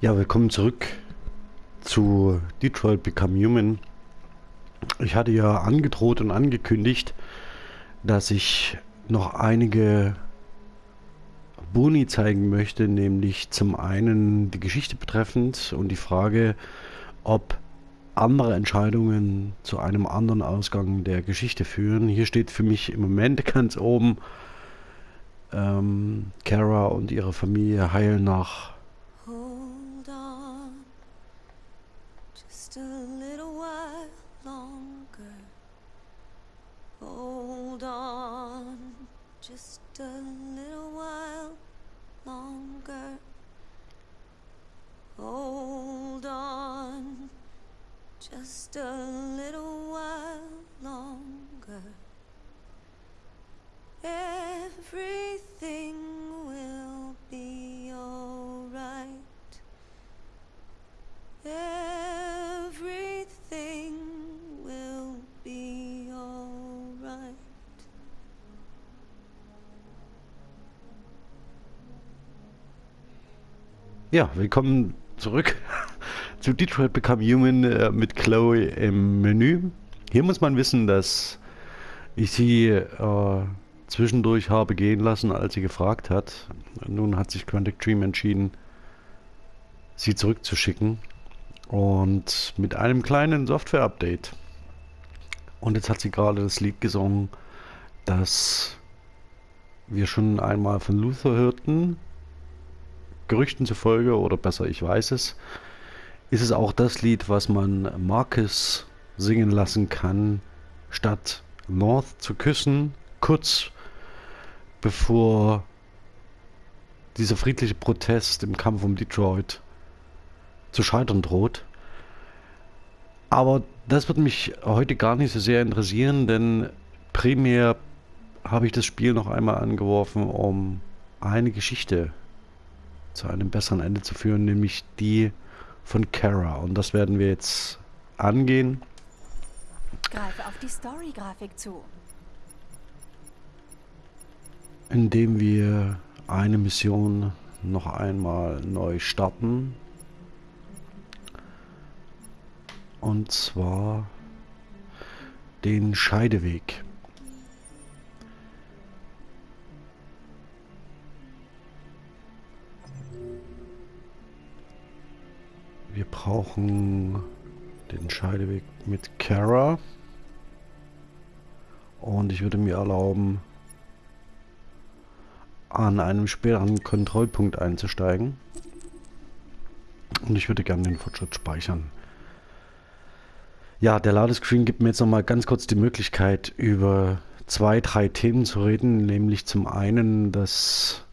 Ja, willkommen zurück zu Detroit Become Human. Ich hatte ja angedroht und angekündigt, dass ich noch einige Boni zeigen möchte, nämlich zum einen die Geschichte betreffend und die Frage, ob andere Entscheidungen zu einem anderen Ausgang der Geschichte führen. Hier steht für mich im Moment ganz oben, ähm, Kara und ihre Familie heilen nach just a little while longer. Everything will be alright. Everything will be alright. Ja, willkommen zurück zu Detroit Become Human äh, mit Chloe im Menü. Hier muss man wissen, dass ich sie äh, zwischendurch habe gehen lassen, als sie gefragt hat. Nun hat sich Quantic Dream entschieden, sie zurückzuschicken. Und mit einem kleinen Software-Update. Und jetzt hat sie gerade das Lied gesungen, das wir schon einmal von Luther hörten. Gerüchten zufolge, oder besser, ich weiß es ist es auch das Lied, was man Marcus singen lassen kann, statt North zu küssen, kurz bevor dieser friedliche Protest im Kampf um Detroit zu scheitern droht. Aber das wird mich heute gar nicht so sehr interessieren, denn primär habe ich das Spiel noch einmal angeworfen, um eine Geschichte zu einem besseren Ende zu führen, nämlich die von Kara. Und das werden wir jetzt angehen. Greife auf die Story-Grafik zu. Indem wir eine Mission noch einmal neu starten. Und zwar den Scheideweg. Wir brauchen den Scheideweg mit Kara. Und ich würde mir erlauben, an einem späteren Kontrollpunkt einzusteigen. Und ich würde gerne den Fortschritt speichern. Ja, der Ladescreen gibt mir jetzt nochmal ganz kurz die Möglichkeit, über zwei, drei Themen zu reden. Nämlich zum einen, dass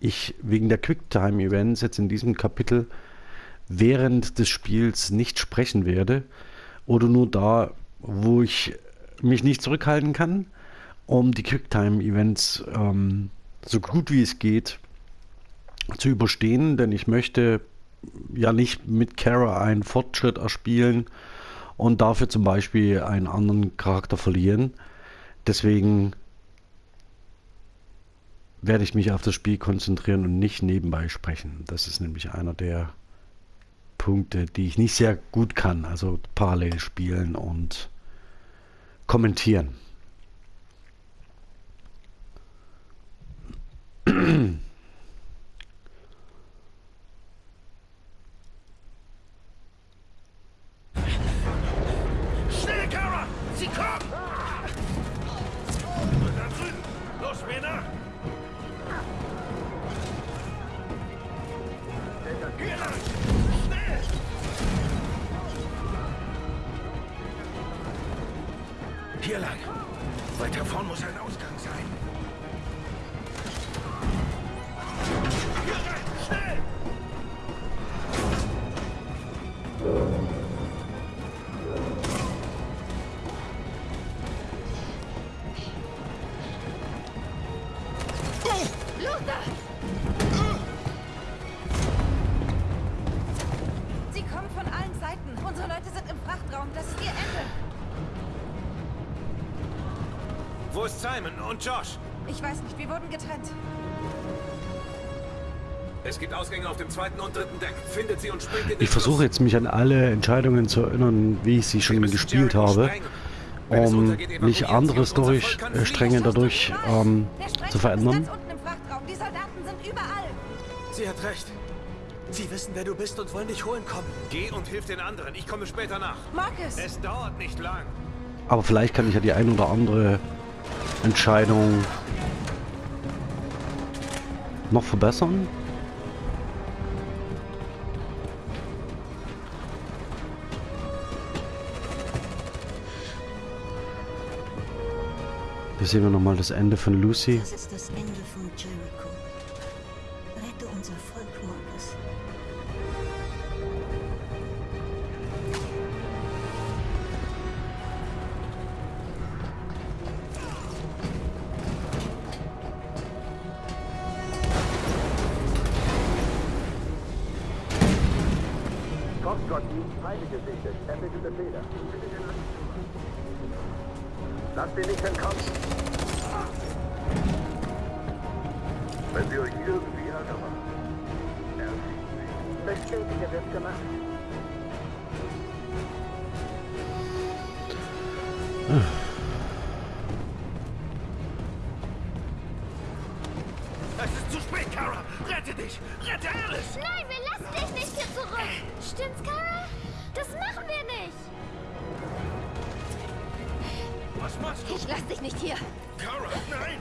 ich wegen der Quicktime-Events jetzt in diesem Kapitel während des Spiels nicht sprechen werde oder nur da, wo ich mich nicht zurückhalten kann, um die Quicktime-Events ähm, so gut wie es geht zu überstehen, denn ich möchte ja nicht mit Kara einen Fortschritt erspielen und dafür zum Beispiel einen anderen Charakter verlieren. Deswegen werde ich mich auf das Spiel konzentrieren und nicht nebenbei sprechen. Das ist nämlich einer der Punkte, die ich nicht sehr gut kann, also parallel spielen und kommentieren. Versuche jetzt mich an alle Entscheidungen zu erinnern, wie ich sie schon gespielt habe, um nicht andere Storystränge fliehen. dadurch ähm, zu verändern. Sie hat recht. Sie wissen, wer du bist und wollen dich holen kommen. Geh und hilf den anderen. Ich komme später nach. Marcus! Es dauert nicht lang. Aber vielleicht kann ich ja die ein oder andere Entscheidung noch verbessern. Sehen wir nochmal das Ende von Lucy. Das ist das Ende von Jericho. Rette unser Volk, Marcus. Kommt Gott ihm, Feinde gesichtet. Lasst ihn nicht entkommen. Wenn sie euch irgendwie Ärger machen. Bestätige wird gemacht. Es ist zu spät, Kara. Rette dich. Rette Alice. Nein, wir lassen dich nicht hier zurück. Stimmt's, Kara? Das machen wir nicht. Was machst du? Ich lass dich nicht hier. Kara, nein.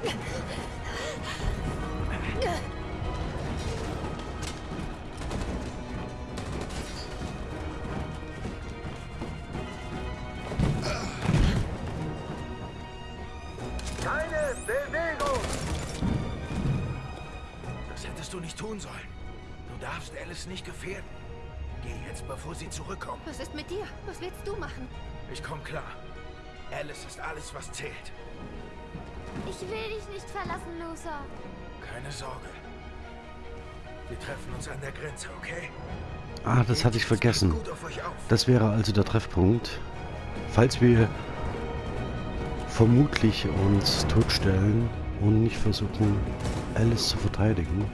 Keine Bewegung! Das hättest du nicht tun sollen. Du darfst Alice nicht gefährden. Geh jetzt, bevor sie zurückkommt. Was ist mit dir? Was willst du machen? Ich komm klar. Alice ist alles, was zählt. Ich will dich nicht verlassen, Loser. Keine Sorge. Wir treffen uns an der Grenze, okay? Ah, das hatte ich vergessen. Das wäre also der Treffpunkt. Falls wir vermutlich uns totstellen und nicht versuchen, Alice zu verteidigen.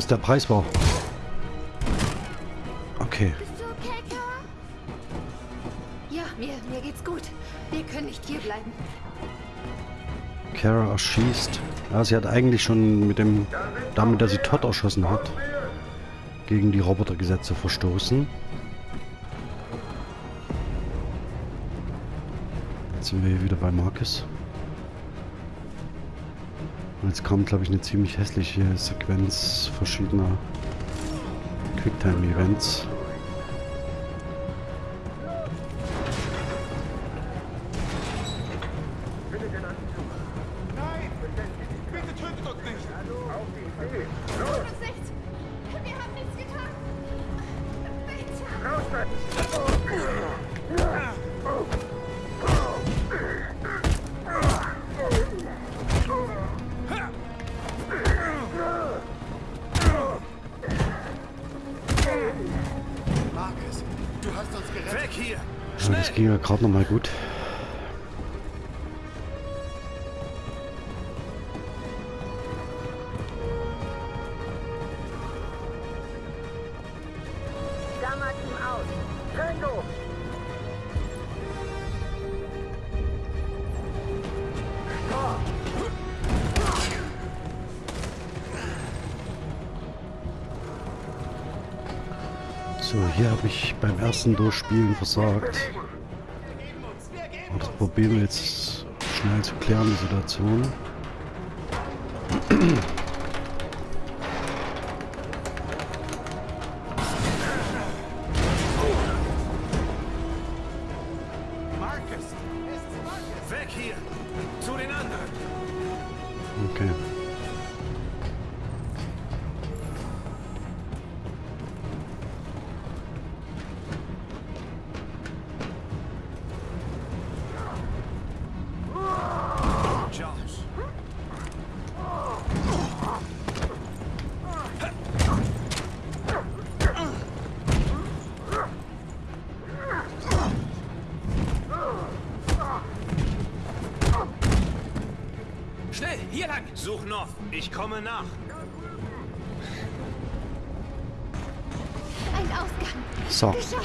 Das der Preis war. Okay. Ja, mir, mir geht's gut. Wir können nicht hier bleiben. Kara erschießt. Ja, sie hat eigentlich schon mit dem, damit, dass sie Todd erschossen hat, gegen die Robotergesetze verstoßen. Jetzt sind wir hier wieder bei Marcus. Jetzt kommt, glaube ich, eine ziemlich hässliche Sequenz verschiedener Quicktime-Events. Gut. So, hier habe ich beim ersten Durchspielen versagt. Probieren wir jetzt schnell zu klären, die Situation.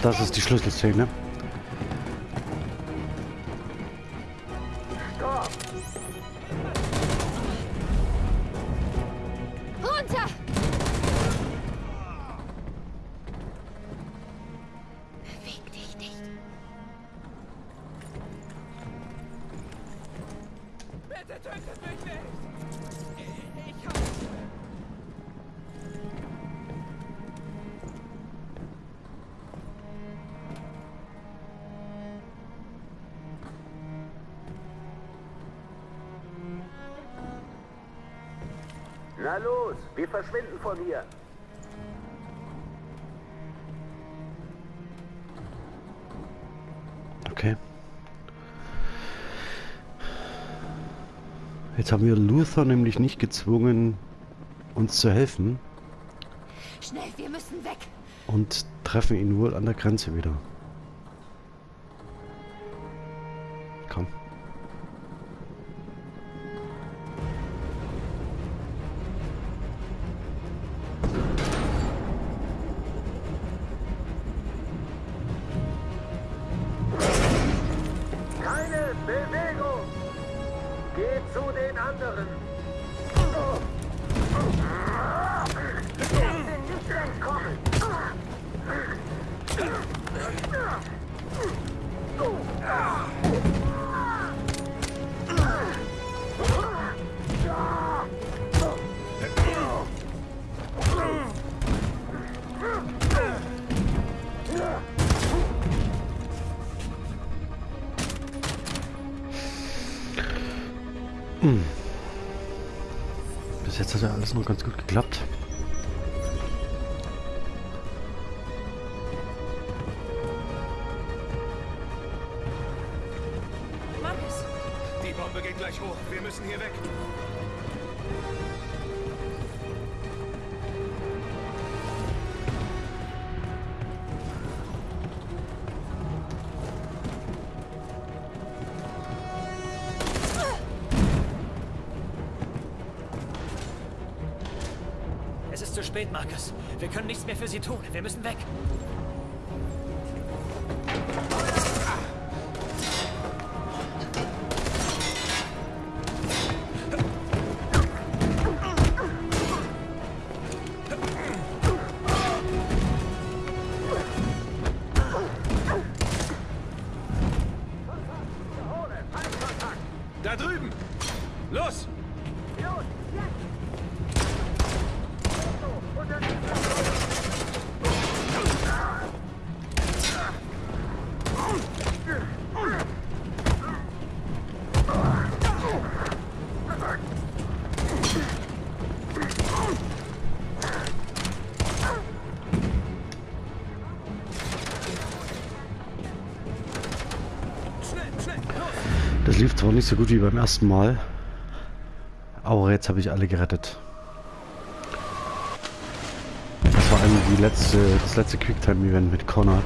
Das ist die Schlüsselszene. Wir verschwinden von hier. Okay. Jetzt haben wir Luther nämlich nicht gezwungen, uns zu helfen Schnell, wir müssen weg. und treffen ihn wohl an der Grenze wieder. Spät, Marcus. Wir können nichts mehr für sie tun. Wir müssen weg. Nicht so gut wie beim ersten Mal, aber jetzt habe ich alle gerettet. Vor allem die letzte, das letzte Quicktime-Event mit Connor.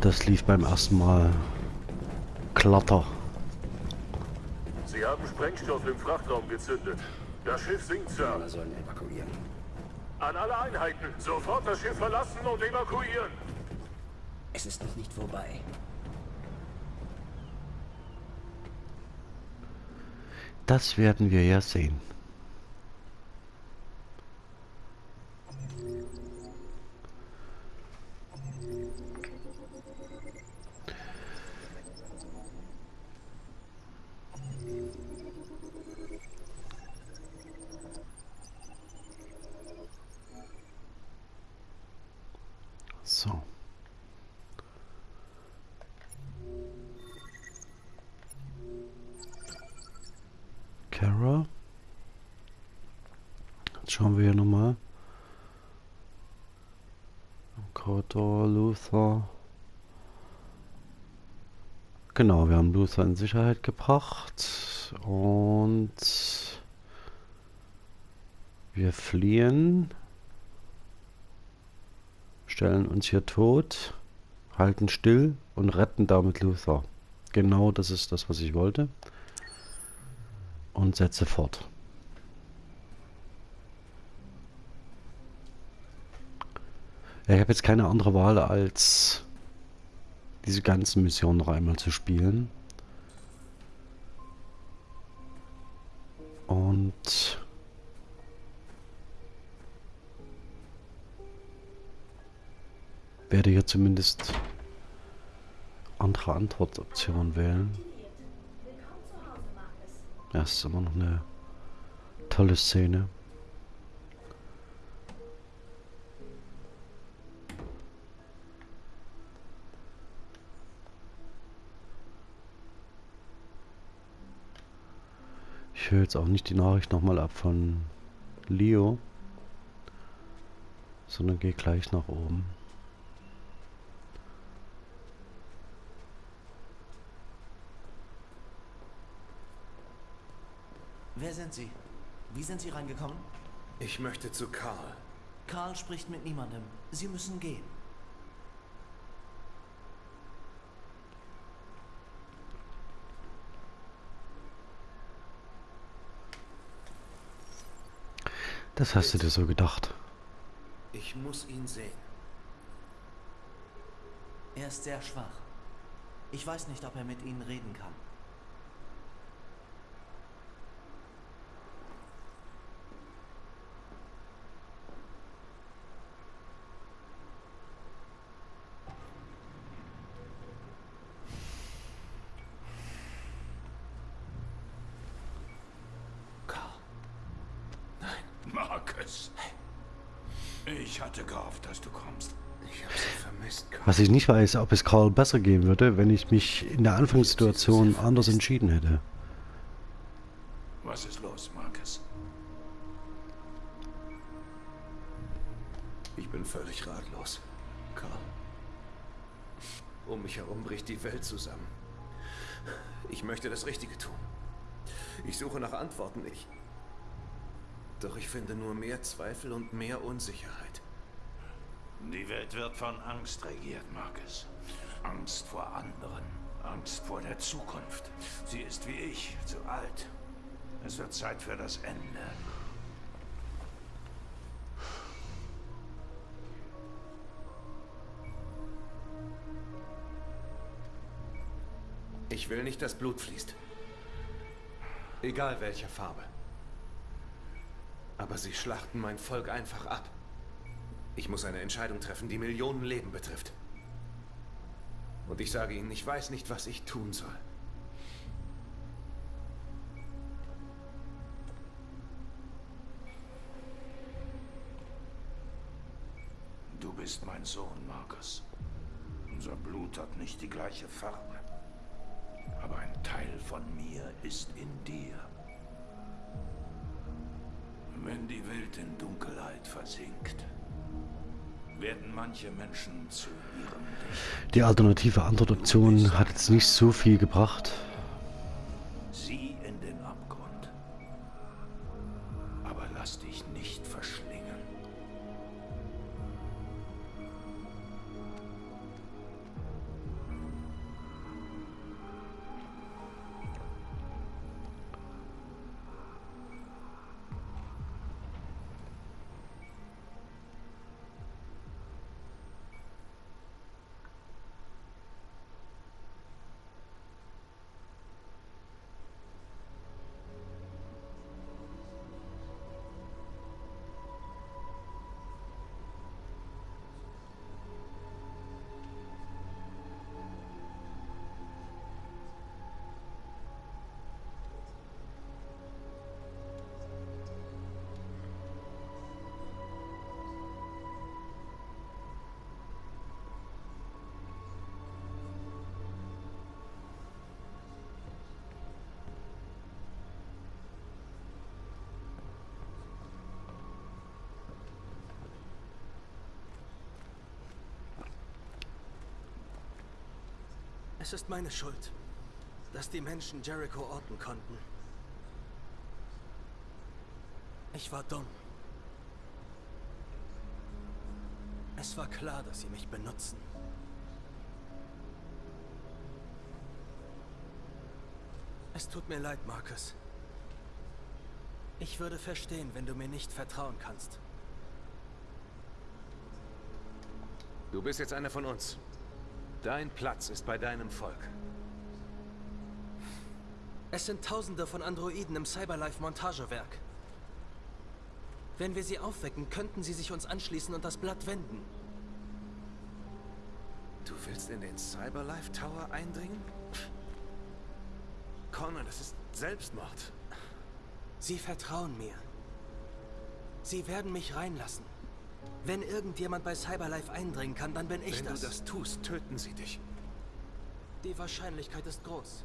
Das lief beim ersten Mal glatter. Sie haben Sprengstoff im Frachtraum gezündet. Das Schiff sinkt, Sir. Alle sollen evakuieren. An alle Einheiten, sofort das Schiff verlassen und evakuieren. Es ist noch nicht vorbei. Das werden wir ja sehen. Luther in Sicherheit gebracht und wir fliehen, stellen uns hier tot, halten still und retten damit Luther. Genau das ist das, was ich wollte. Und setze fort. Ich habe jetzt keine andere Wahl als diese ganzen Missionen noch einmal zu spielen. Und werde hier zumindest andere Antwortoptionen wählen. Ja, ist immer noch eine tolle Szene. Ich höre jetzt auch nicht die Nachricht nochmal ab von Leo, sondern gehe gleich nach oben. Wer sind Sie? Wie sind Sie reingekommen? Ich möchte zu Karl. Karl spricht mit niemandem. Sie müssen gehen. Das hast du dir so gedacht. Ich muss ihn sehen. Er ist sehr schwach. Ich weiß nicht, ob er mit Ihnen reden kann. Karl. Marcus. Ich hatte gehofft, dass du kommst. Ich habe sie vermisst, Karl. Was ich nicht weiß, ob es Karl besser gehen würde, wenn ich mich in der Anfangssituation anders entschieden hätte. Wird von Angst regiert, Marcus. Angst vor anderen. Angst vor der Zukunft. Sie ist wie ich, zu alt. Es wird Zeit für das Ende. Ich will nicht, dass Blut fließt. Egal welcher Farbe. Aber sie schlachten mein Volk einfach ab. Ich muss eine Entscheidung treffen, die Millionen Leben betrifft. Und ich sage Ihnen, ich weiß nicht, was ich tun soll. Du bist mein Sohn, Marcus. Unser Blut hat nicht die gleiche Farbe. Aber ein Teil von mir ist in dir. Wenn die Welt in Dunkelheit versinkt, werden manche Menschen zu ihrem. Die alternative Antwortoption hat jetzt nicht so viel gebracht. Es ist meine Schuld, dass die Menschen Jericho orten konnten. Ich war dumm. Es war klar, dass sie mich benutzen. Es tut mir leid, Marcus. Ich würde verstehen, wenn du mir nicht vertrauen kannst. Du bist jetzt einer von uns. Dein Platz ist bei deinem Volk. Es sind Tausende von Androiden im Cyberlife-Montagewerk. Wenn wir sie aufwecken, könnten sie sich uns anschließen und das Blatt wenden. Du willst in den Cyberlife Tower eindringen? Connor, das ist Selbstmord. Sie vertrauen mir. Sie werden mich reinlassen. Wenn irgendjemand bei Cyberlife eindringen kann, dann bin ich Wenn das. du das tust, töten sie dich. Die Wahrscheinlichkeit ist groß.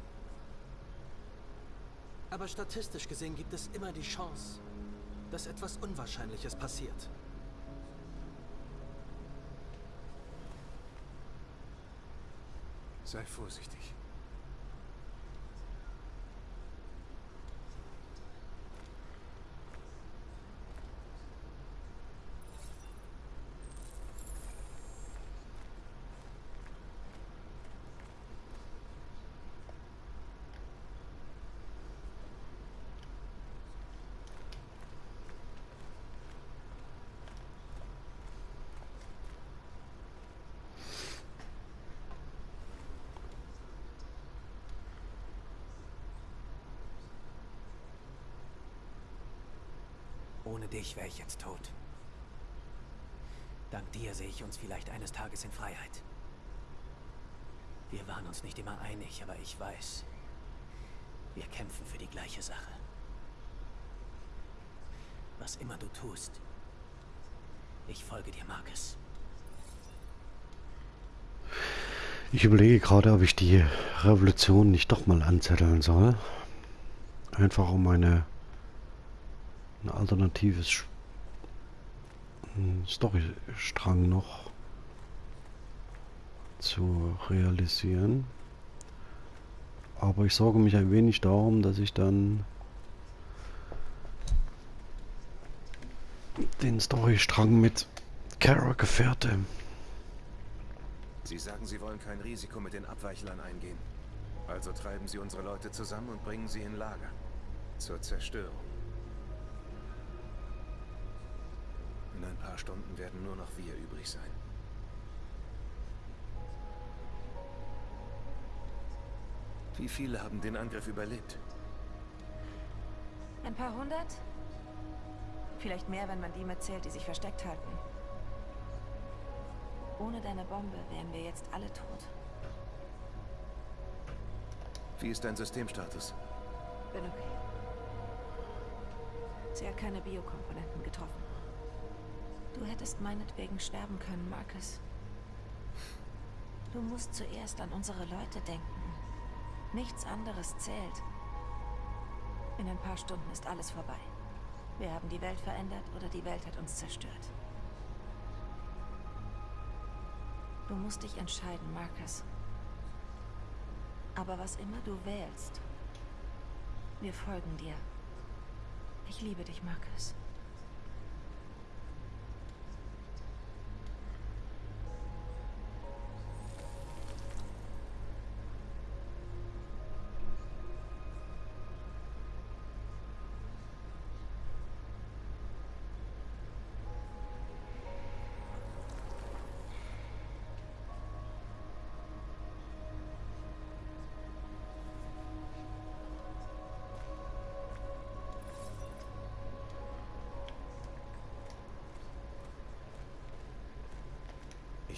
Aber statistisch gesehen gibt es immer die Chance, dass etwas Unwahrscheinliches passiert. Sei vorsichtig. Dich wäre ich jetzt tot. Dank dir sehe ich uns vielleicht eines Tages in Freiheit. Wir waren uns nicht immer einig, aber ich weiß, wir kämpfen für die gleiche Sache. Was immer du tust, ich folge dir, Marcus. Ich überlege gerade, ob ich die Revolution nicht doch mal anzetteln soll. Einfach um eine ein alternatives Storystrang noch zu realisieren. Aber ich sorge mich ein wenig darum, dass ich dann den Storystrang mit Kara gefährte. Sie sagen, Sie wollen kein Risiko mit den Abweichlern eingehen. Also treiben Sie unsere Leute zusammen und bringen sie in Lager. Zur Zerstörung. In ein paar Stunden werden nur noch wir übrig sein. Wie viele haben den Angriff überlebt? Ein paar hundert? Vielleicht mehr, wenn man die mitzählt, die sich versteckt halten. Ohne deine Bombe wären wir jetzt alle tot. Wie ist dein Systemstatus? Bin okay. Sie hat keine Biokomponenten getroffen. Du hättest meinetwegen sterben können, Marcus. Du musst zuerst an unsere Leute denken. Nichts anderes zählt. In ein paar Stunden ist alles vorbei. Wir haben die Welt verändert oder die Welt hat uns zerstört. Du musst dich entscheiden, Marcus. Aber was immer du wählst, wir folgen dir. Ich liebe dich, Marcus.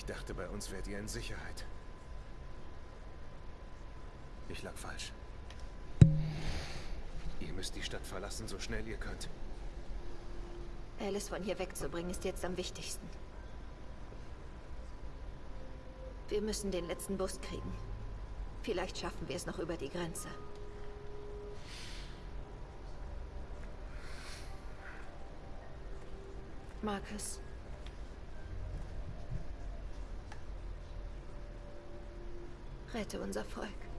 Ich dachte, bei uns wärt ihr in Sicherheit. Ich lag falsch. Ihr müsst die Stadt verlassen, so schnell ihr könnt. Alice von hier wegzubringen ist jetzt am wichtigsten. Wir müssen den letzten Bus kriegen. Vielleicht schaffen wir es noch über die Grenze. Marcus. Rette unser Volk.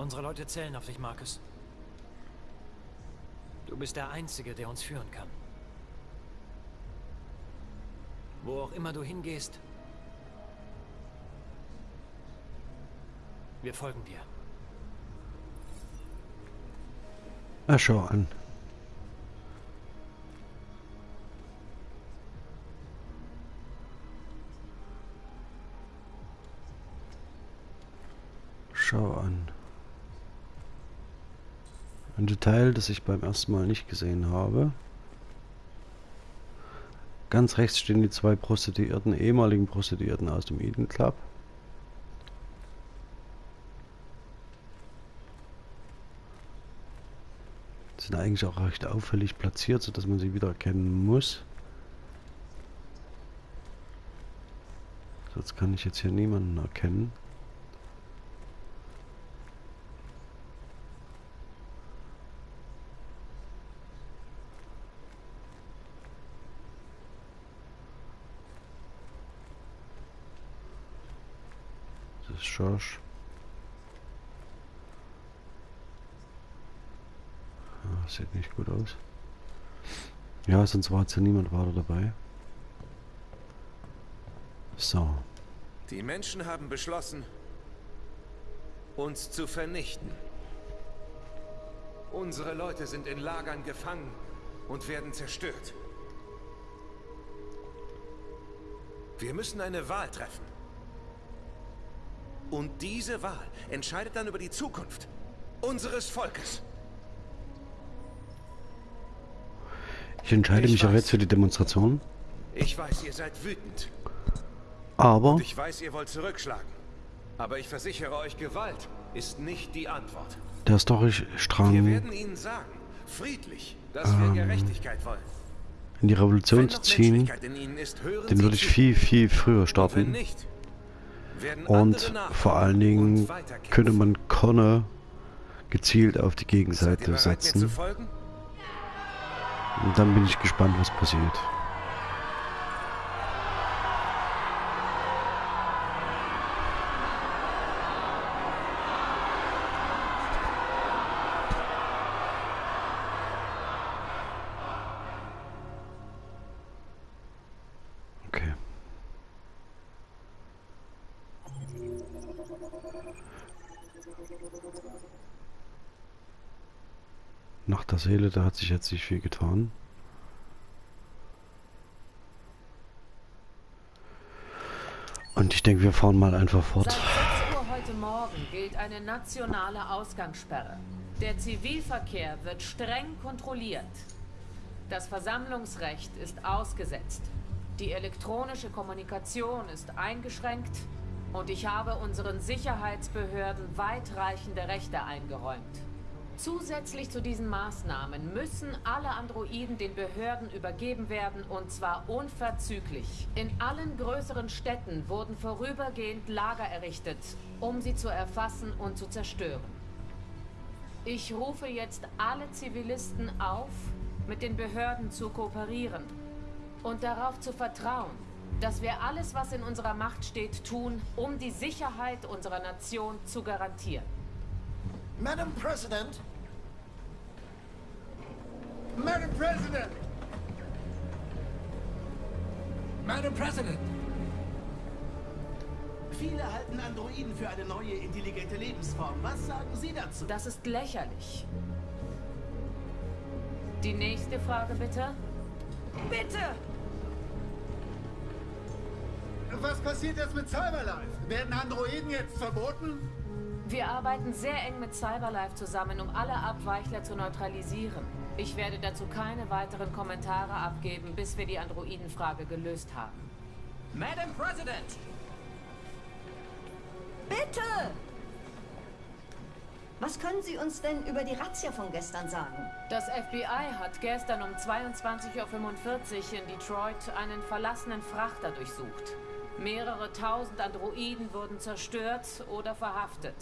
Unsere Leute zählen auf dich, Marcus. Du bist der Einzige, der uns führen kann. Wo auch immer du hingehst, wir folgen dir. Na, schau an. Schau an. Ein Detail, das ich beim ersten Mal nicht gesehen habe. Ganz rechts stehen die zwei Prostituierten, ehemaligen Prostituierten aus dem Eden Club. Sind eigentlich auch recht auffällig platziert, sodass man sie wieder erkennen muss. Sonst kann ich jetzt hier niemanden erkennen. Josh. Ja, sieht nicht gut aus. Ja, sonst war jetzt ja niemand weiter dabei. So. Die Menschen haben beschlossen, uns zu vernichten. Unsere Leute sind in Lagern gefangen und werden zerstört. Wir müssen eine Wahl treffen. Und diese Wahl entscheidet dann über die Zukunft unseres Volkes. Ich entscheide Ich mich auch weiß. jetzt für die Demonstration. Ich weiß, ihr seid wütend. Aber Und ich weiß, ihr wollt zurückschlagen. Aber ich versichere euch, Gewalt ist nicht die Antwort. der Wir Storystrang werden ihnen sagen, friedlich, dass Ähm, wir Gerechtigkeit wollen. in die Revolution zu ziehen, ist, den würde ich viel, viel früher Und wenn starten. nicht, Und vor allen Dingen könnte man Connor gezielt auf die Gegenseite setzen. Und dann bin ich gespannt, was passiert. Seele, da hat sich jetzt nicht viel getan. Und ich denke, wir fahren mal einfach fort. Seit 6 Uhr heute Morgen gilt eine nationale Ausgangssperre. Der Zivilverkehr wird streng kontrolliert. Das Versammlungsrecht ist ausgesetzt. Die elektronische Kommunikation ist eingeschränkt und ich habe unseren Sicherheitsbehörden weitreichende Rechte eingeräumt. Zusätzlich zu diesen Maßnahmen müssen alle Androiden den Behörden übergeben werden und zwar unverzüglich. In allen größeren Städten wurden vorübergehend Lager errichtet, um sie zu erfassen und zu zerstören. Ich rufe jetzt alle Zivilisten auf, mit den Behörden zu kooperieren und darauf zu vertrauen, dass wir alles, was in unserer Macht steht, tun, um die Sicherheit unserer Nation zu garantieren. Madam President! Madam President! Madam President! Viele halten Androiden für eine neue intelligente Lebensform. Was sagen Sie dazu? Das ist lächerlich. Die nächste Frage bitte. Bitte! Was passiert jetzt mit Cyberlife? Werden Androiden jetzt verboten? Wir arbeiten sehr eng mit Cyberlife zusammen, um alle Abweichler zu neutralisieren. Ich werde dazu keine weiteren Kommentare abgeben, bis wir die Androidenfrage gelöst haben. Madam President! Bitte! Was können Sie uns denn über die Razzia von gestern sagen? Das FBI hat gestern um 22.45 Uhr in Detroit einen verlassenen Frachter durchsucht. Mehrere tausend Androiden wurden zerstört oder verhaftet.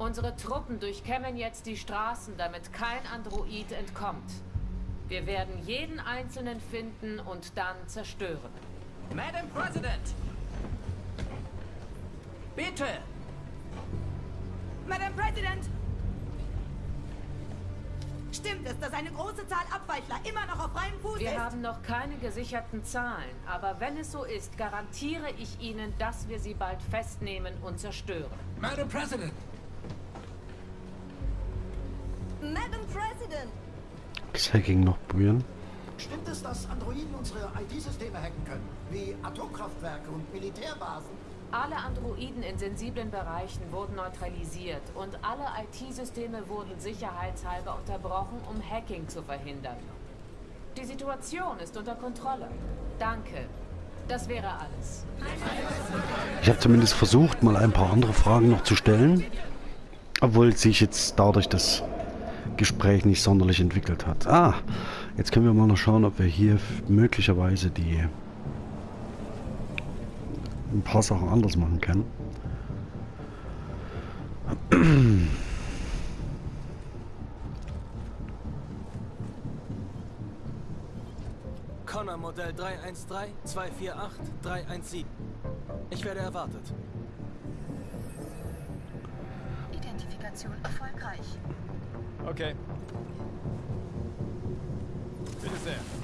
Unsere Truppen durchkämmen jetzt die Straßen, damit kein Android entkommt. Wir werden jeden einzelnen finden und dann zerstören. Madam President! Bitte! Madam President! Stimmt es, dass eine große Zahl Abweichler immer noch auf freiem Fuß Wir ist? haben noch keine gesicherten Zahlen, aber wenn es so ist, garantiere ich Ihnen, dass wir sie bald festnehmen und zerstören. Madam President! Madam President! Das Hacking noch probieren. Stimmt es, dass Androiden unsere IT-Systeme hacken können? Wie Atomkraftwerke und Militärbasen? Alle Androiden in sensiblen Bereichen wurden neutralisiert und alle IT-Systeme wurden sicherheitshalber unterbrochen, um Hacking zu verhindern. Die Situation ist unter Kontrolle. Danke. Das wäre alles. Ich habe zumindest versucht, mal ein paar andere Fragen noch zu stellen. Obwohl sich jetzt dadurch das Gespräch nicht sonderlich entwickelt hat. Ah, jetzt können wir mal noch schauen, ob wir hier möglicherweise die ein paar Sachen anders machen können. Connor Modell 313 248 317. Ich werde erwartet. Identifikation erfolgreich. Okay. Bitte sehr.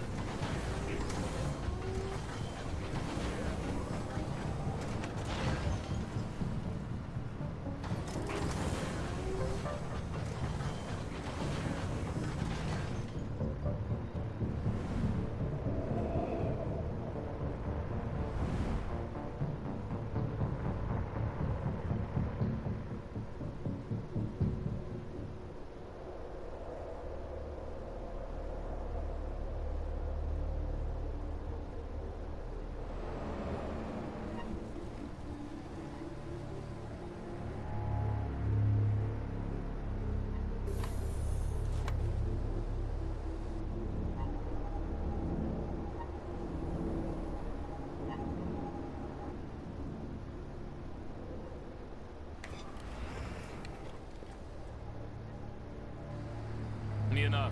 Mir nach.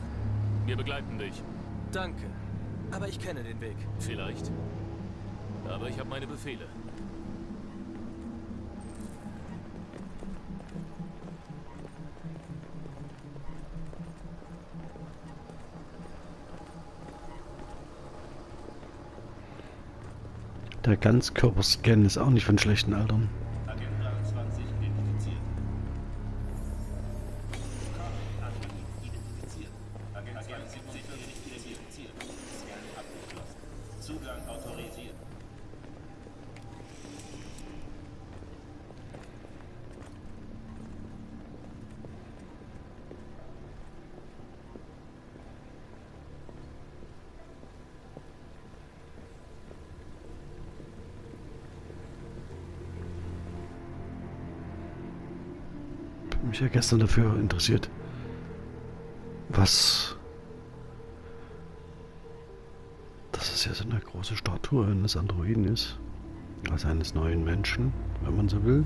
Wir begleiten dich. Danke. Aber ich kenne den Weg. Vielleicht. Aber ich habe meine Befehle. Der Ganzkörperscan ist auch nicht von schlechten Altern. Mich ja gestern dafür interessiert, was... Dass es ja so eine große Statue eines Androiden ist. Also eines neuen Menschen, wenn man so will.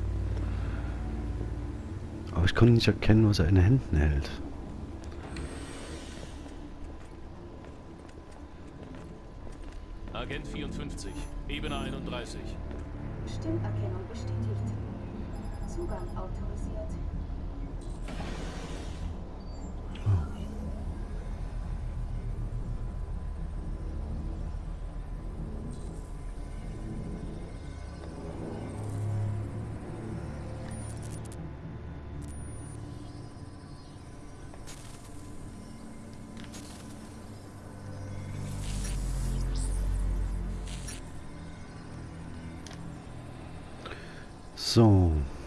Aber ich konnte nicht erkennen, was er in den Händen hält. Agent 54, Ebene 31. Stimmerkennung So.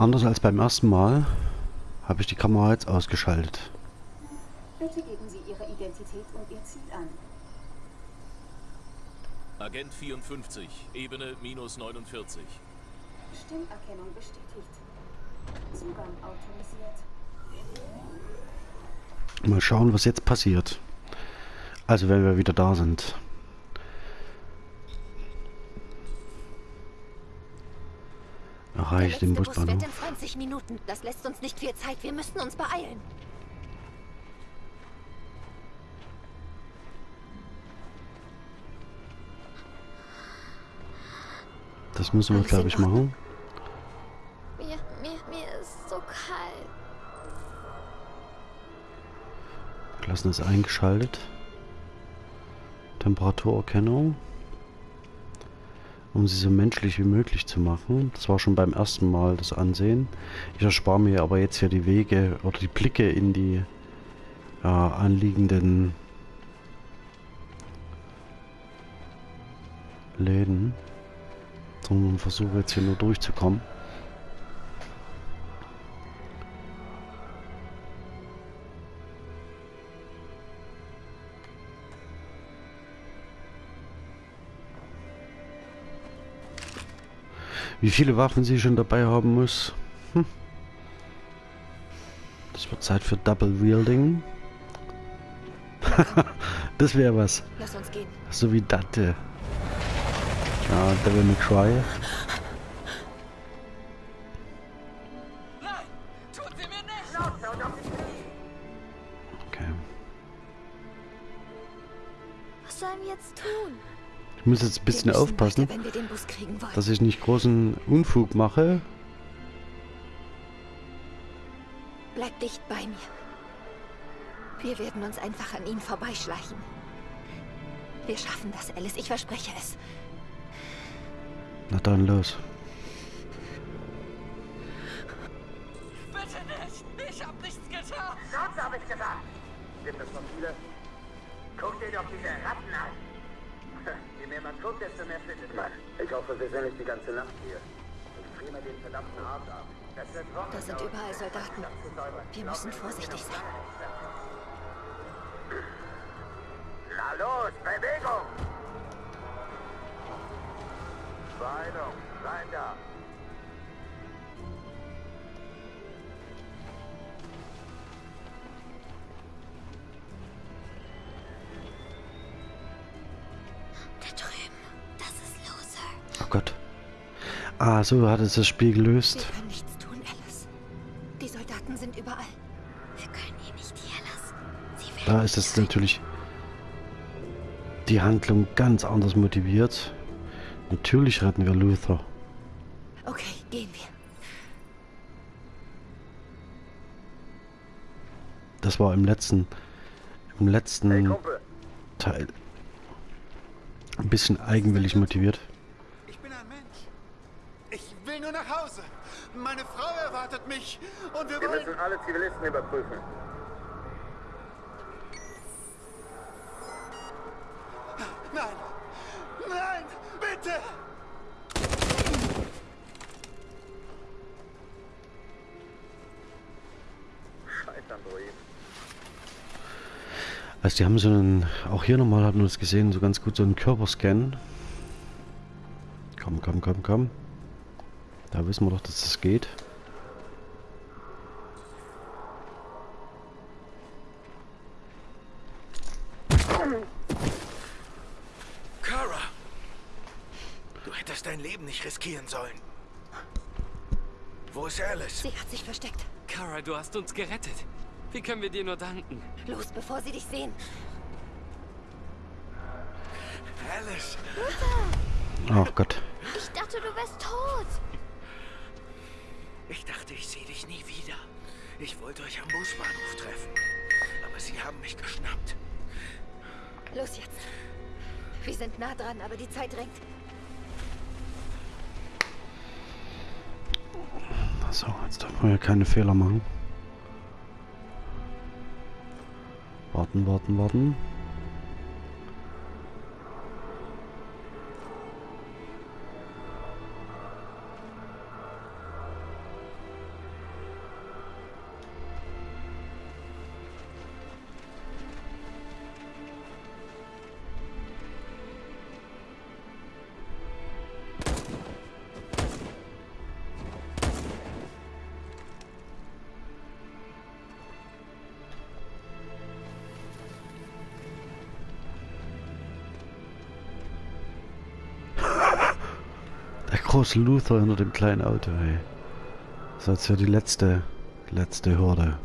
Anders als beim ersten Mal habe ich die Kamera jetzt ausgeschaltet. Bitte geben Sie Ihre Identität und Ihr Ziel an. Agent 54, Ebene minus 49. Stimmerkennung bestätigt. Zugang autorisiert. Mal schauen, was jetzt passiert. Also wenn wir wieder da sind. Erreiche den Bus Busbahnhof. in 20 Minuten. Das lässt uns nicht viel Zeit. Wir müssen uns beeilen. Das müssen wir, glaube ich, machen. Mir, mir, mir ist so kalt. Lassen ist eingeschaltet. Temperaturerkennung. Um sie so menschlich wie möglich zu machen. Das war schon beim ersten Mal das Ansehen. Ich erspare mir aber jetzt hier die Wege oder die Blicke in die ja, anliegenden Läden. Sondern versuche jetzt hier nur durchzukommen. Wie viele Waffen sie schon dabei haben muss. Hm. Das wird Zeit für Double Wielding. das wäre was. Lass uns gehen. So wie Datte. Ja, Devil May Cry. Okay. Was sollen wir jetzt tun? Ich muss jetzt ein bisschen aufpassen, weiter, dass ich nicht großen Unfug mache. Bleib dicht bei mir. Wir werden uns einfach an ihm vorbeischleichen. Wir schaffen das, Alice. Ich verspreche es. Na dann los. Bitte nicht! Ich hab nichts getan! Sonst habe ich gesagt. Gibt es noch viele? Guck dir doch diese Ratten an. Je mehr man guckt, desto mehr findet man. Ich hoffe, wir sind nicht die ganze Nacht hier. Ich friere mir den verdammten Arsch ab. Wird Wochen Da sind überall Soldaten. das. Wir müssen vorsichtig sein. Na los, Bewegung! Beeilung, rein da! Da drüben. Das ist Loser. Oh Gott. Ah, so hat es das Spiel gelöst. Wir können nichts tun, Alice. Die Soldaten sind überall. Wir können ihn nicht hier lassen. Sie werden Da ist es natürlich die Handlung ganz anders motiviert. Natürlich retten wir Luther. Okay, gehen wir. Das war im letzten, im letzten Teil ein bisschen eigenwillig motiviert. Ich bin ein Mensch. Ich will nur nach Hause. Meine Frau erwartet mich. Und wir Wir wollen... müssen alle Zivilisten überprüfen. Also die haben so einen, auch hier nochmal hat man das gesehen, so ganz gut so einen Körperscan. Komm, komm, komm, komm. Da wissen wir doch, dass das geht. Kara! Du hättest dein Leben nicht riskieren sollen. Wo ist Alice? Sie hat sich versteckt. Kara, du hast uns gerettet. Wie können wir dir nur danken? Los, bevor sie dich sehen. Alice! Oh Gott. Ich dachte, du wärst tot. Ich dachte, ich sehe dich nie wieder. Ich wollte euch am Busbahnhof treffen. Aber sie haben mich geschnappt. Los jetzt. Wir sind nah dran, aber die Zeit drängt. So, jetzt dürfen wir ja keine Fehler machen. Warten, warten, warten. Ist Luther hinter dem kleinen Auto, ey. Das ist jetzt ja die letzte, letzte Hürde.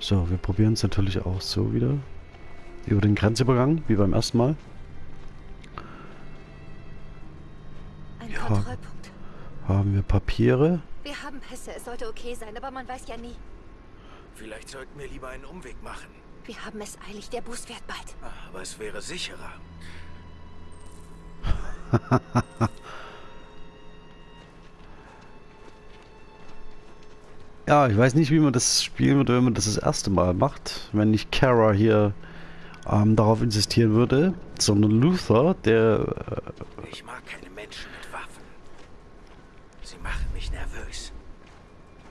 So, wir probieren es natürlich auch so wieder. Über den Grenzübergang, wie beim ersten Mal. Papiere? Wir haben Pässe, es sollte okay sein, aber man weiß ja nie. Vielleicht sollten wir lieber einen Umweg machen. Wir haben es eilig, der Bus fährt bald. Aber es wäre sicherer. Ja, ich weiß nicht, wie man das spielen würde, wenn man das das erste Mal macht. Wenn nicht Kara hier ähm, darauf insistieren würde, sondern Luther, der... Äh, Ich mag keine Menschen mit Waffen. Sie machen mich nervös.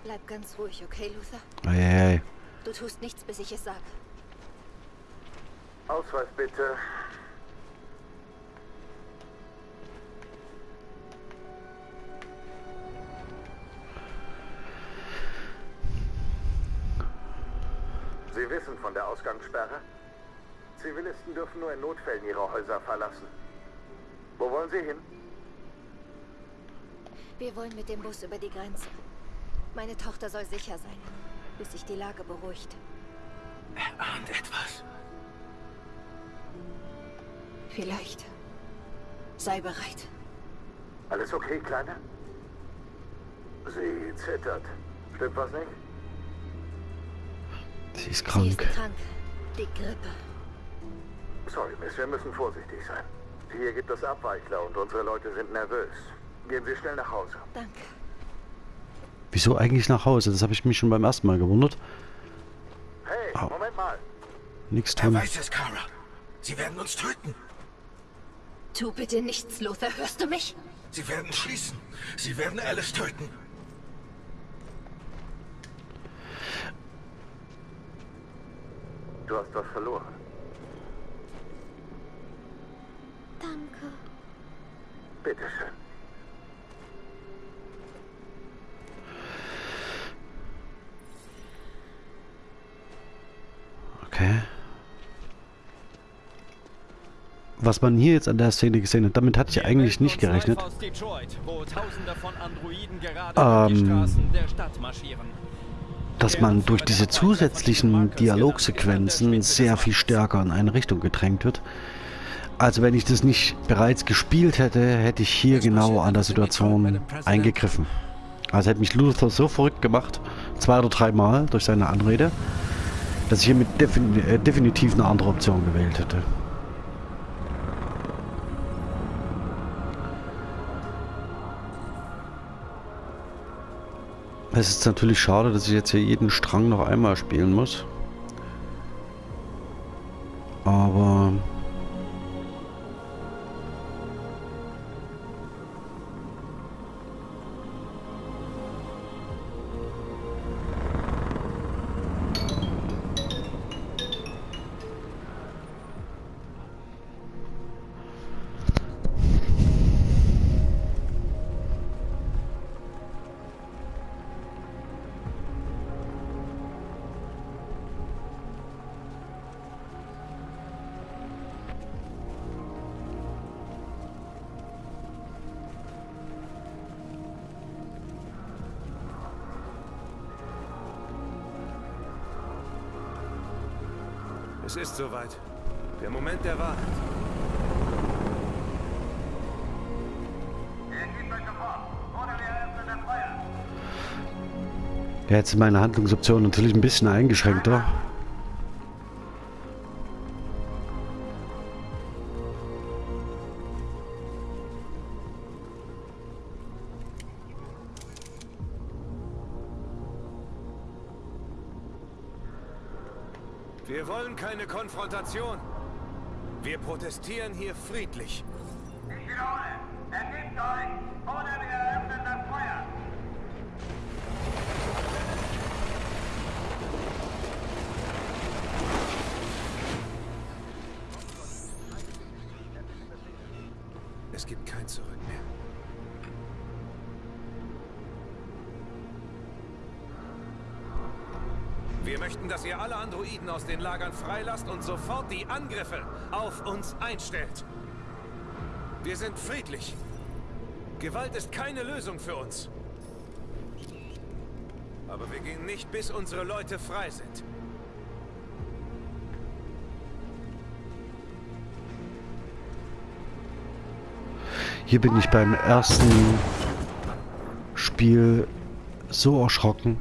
Bleib ganz ruhig, okay, Luther? ei, Du tust nichts, bis ich es sage. Ausweis bitte. Sie wissen von der Ausgangssperre? Zivilisten dürfen nur in Notfällen ihre Häuser verlassen. Wo wollen Sie hin? Wir wollen mit dem Bus über die Grenze. Meine Tochter soll sicher sein, bis sich die Lage beruhigt. Er ahnt etwas. Vielleicht. Sei bereit. Alles okay, Kleine? Sie zittert. Stimmt was nicht? sie ist Sie ist krank. krank. Die Grippe. Sorry, Miss, wir müssen vorsichtig sein. Hier gibt es Abweichler und unsere Leute sind nervös. Gehen Sie schnell nach Hause. Danke. Wieso eigentlich nach Hause? Das habe ich mich schon beim ersten Mal gewundert. Hey, Au. Moment mal. Nix Er tun. weiß es, Kara. Sie werden uns töten. Tu bitte nichts, Luther. Hörst du mich? Sie werden schließen. Sie werden Alice töten. Du hast was verloren. Danke. Bitteschön. Okay. Was man hier jetzt an der Szene gesehen hat, damit hatte ich eigentlich nicht gerechnet. Detroit, Ähm, dass man durch diese zusätzlichen Dialogsequenzen sehr viel stärker in eine Richtung gedrängt wird. Also wenn ich das nicht bereits gespielt hätte, hätte ich hier genau an der Situation eingegriffen. Also hätte mich Luther so verrückt gemacht, zwei oder dreimal durch seine Anrede, dass ich hier mit defin äh, definitiv eine andere Option gewählt hätte. Es ist natürlich schade, dass ich jetzt hier jeden Strang noch einmal spielen muss. Aber... Es ist soweit. Der Moment der Wahrheit. Ja, jetzt sind meine Handlungsoptionen natürlich ein bisschen eingeschränkter. Konfrontation. Wir protestieren hier friedlich. Androiden aus den Lagern freilasst und sofort die Angriffe auf uns einstellt. Wir sind friedlich. Gewalt ist keine Lösung für uns. Aber wir gehen nicht, bis unsere Leute frei sind. Hier bin ich beim ersten Spiel so erschrocken.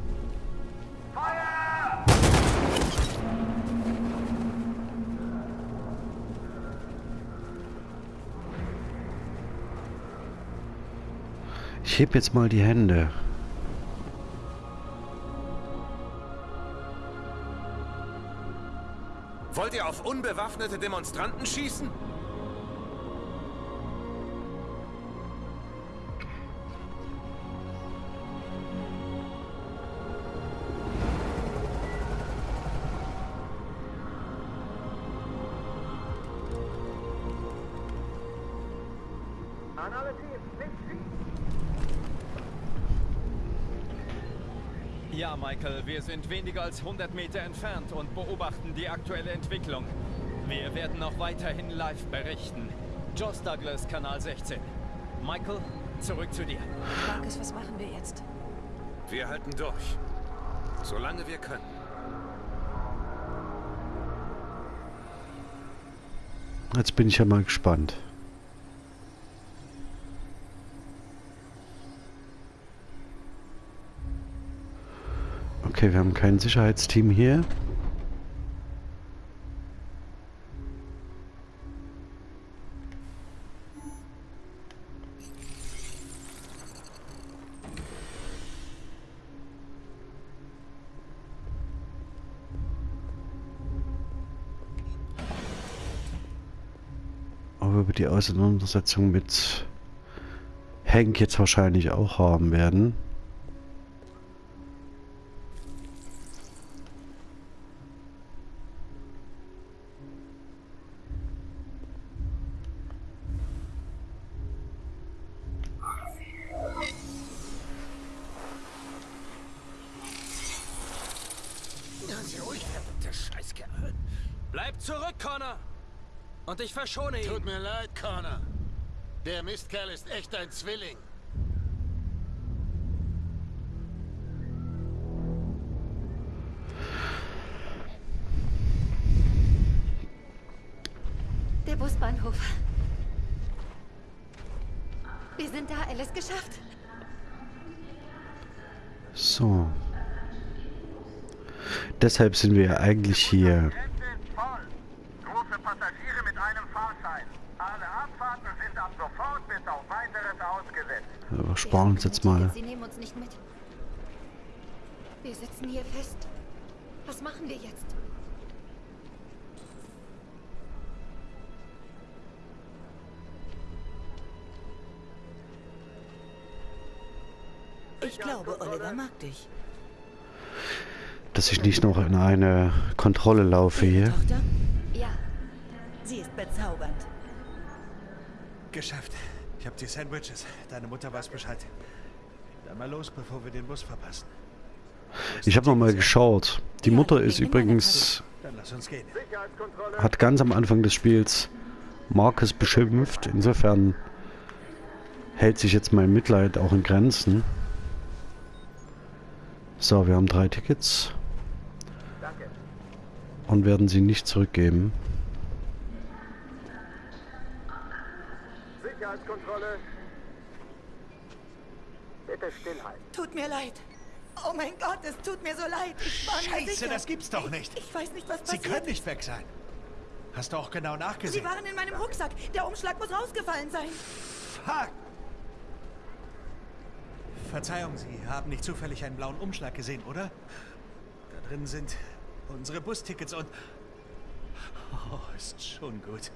Ich heb jetzt mal die Hände. Wollt ihr auf unbewaffnete Demonstranten schießen? Wir sind weniger als 100 Meter entfernt und beobachten die aktuelle Entwicklung. Wir werden auch weiterhin live berichten. Joss Douglas, Kanal 16. Michael, zurück zu dir. Marcus, was machen wir jetzt? Wir halten durch. Solange wir können. Jetzt bin ich ja mal gespannt. Okay, wir haben kein Sicherheitsteam hier. Aber wir die Auseinandersetzung mit Hank jetzt wahrscheinlich auch haben werden. Verschone ihn. Tut mir leid, Connor. Der Mistkerl ist echt ein Zwilling. Der Busbahnhof. Wir sind da, Alice, geschafft. So. Deshalb sind wir eigentlich hier. Große Passagiere mit einem Fahrschein. Alle Abfahrten sind ab sofort bis auf weiteres ausgesetzt. Wir sparen uns jetzt mal. Sie nehmen uns nicht mit. Wir sitzen hier fest. Was machen wir jetzt? Ich glaube, Oliver mag dich. Dass ich nicht noch in eine Kontrolle laufe hier. Tochter? Ja. Sie ist bezaubernd. Geschafft. Ich hab die Sandwiches. Deine Mutter weiß Bescheid. Dann mal los, bevor wir den Bus verpassen. Ich habe noch mal geschaut. Die Mutter ist übrigens Dann lass uns gehen. hat ganz am Anfang des Spiels Marcus beschimpft. Insofern hält sich jetzt mein Mitleid auch in Grenzen. So, wir haben drei Tickets. Und werden sie nicht zurückgeben. Sicherheitskontrolle. Bitte stillhalten. Tut mir leid. Oh mein Gott, es tut mir so leid. Ich war mir Scheiße, sicher. das gibt's doch nicht. Ich, ich weiß nicht, was Sie passiert können nicht weg sein. Hast du auch genau nachgesehen? Sie waren in meinem Rucksack. Der Umschlag muss rausgefallen sein. Fuck! Verzeihung, Sie haben nicht zufällig einen blauen Umschlag gesehen, oder? Da drin sind unsere Bustickets und... Oh, ist schon gut.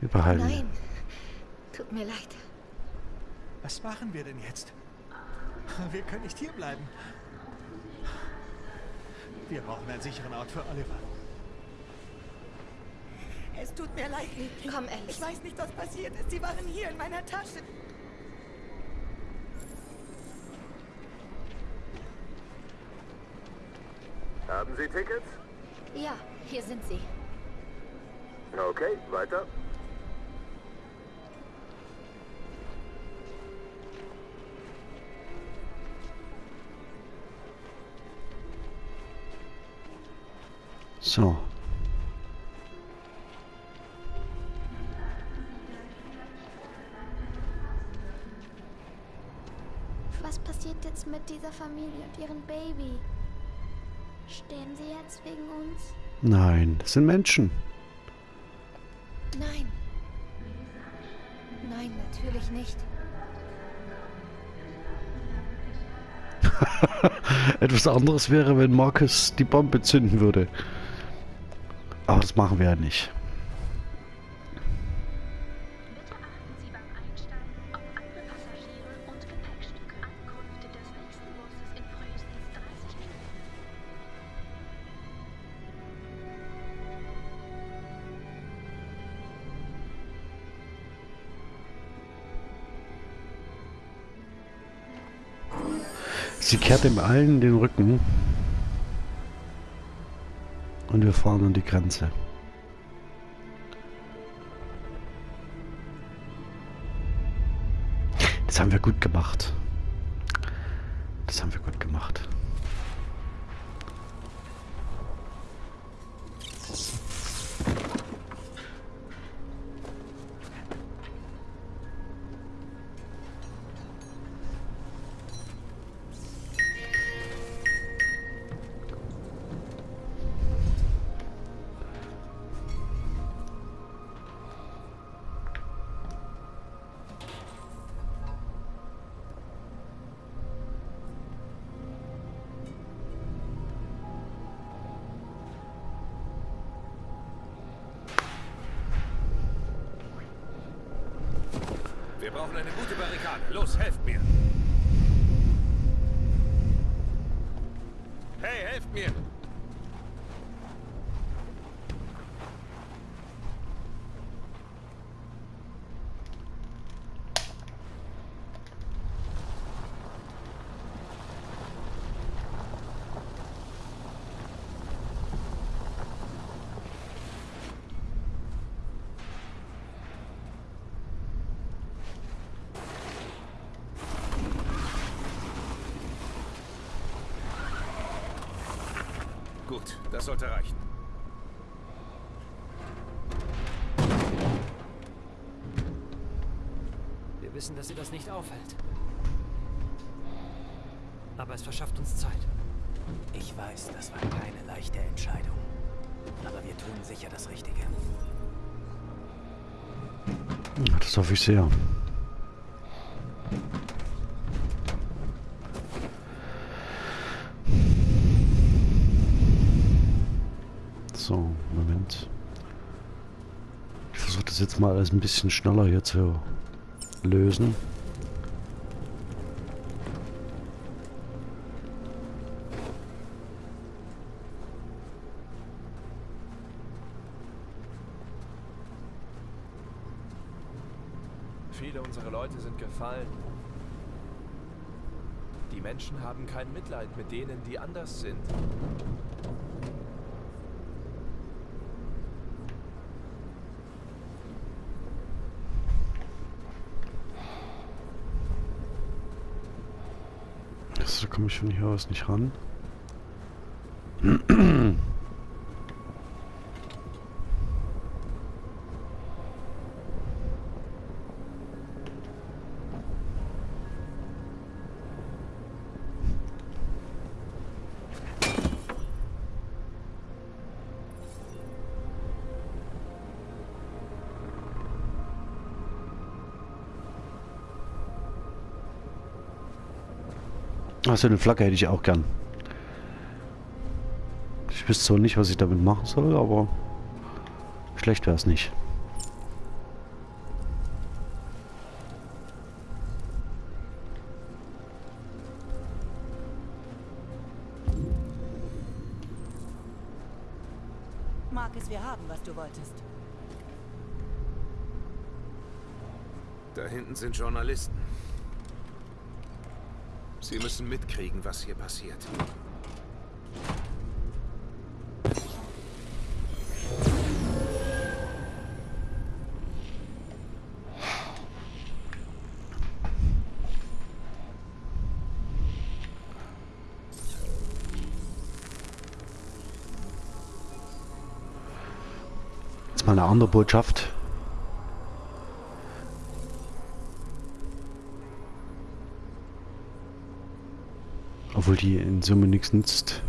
Überhalten. Nein. Tut mir leid. Was machen wir denn jetzt? Wir können nicht hierbleiben. Wir brauchen einen sicheren Ort für Oliver. Es tut mir leid, Liebling. Komm, Alice. Ich weiß nicht, was passiert ist. Sie waren hier in meiner Tasche. Haben Sie Tickets? Ja, hier sind sie. Okay, weiter. So. Was passiert jetzt mit dieser Familie und ihrem Baby? Sterben sie jetzt wegen uns? Nein, das sind Menschen. Nein. Nein, natürlich nicht. Etwas anderes wäre, wenn Marcus die Bombe zünden würde. Aber das machen wir ja nicht. Sie kehrt dem allen den Rücken. Und wir fahren an die Grenze. Das haben wir gut gemacht. Sie das nicht aufhält. Aber es verschafft uns Zeit. Ich weiß, das war keine leichte Entscheidung. Aber wir tun sicher das Richtige. Das hoffe ich sehr. So, Moment. Ich versuche das jetzt mal alles ein bisschen schneller hier zu lösen. Viele unserer Leute sind gefallen. Die Menschen haben kein Mitleid mit denen, die anders sind. Das, da komme ich von hier aus nicht ran. mal so eine Flagge hätte ich auch gern. Ich wüsste zwar nicht, was ich damit machen soll, aber schlecht wäre es nicht. Marcus, wir haben, was du wolltest. Da hinten sind Journalisten. Sie müssen mitkriegen, was hier passiert. Jetzt mal eine andere Botschaft. Obwohl die in Summe nichts nützt.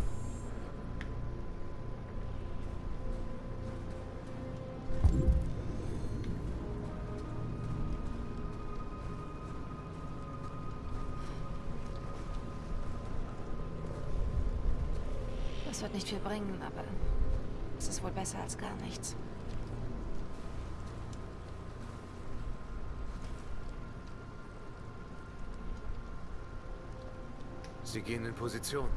Sie gehen in Position.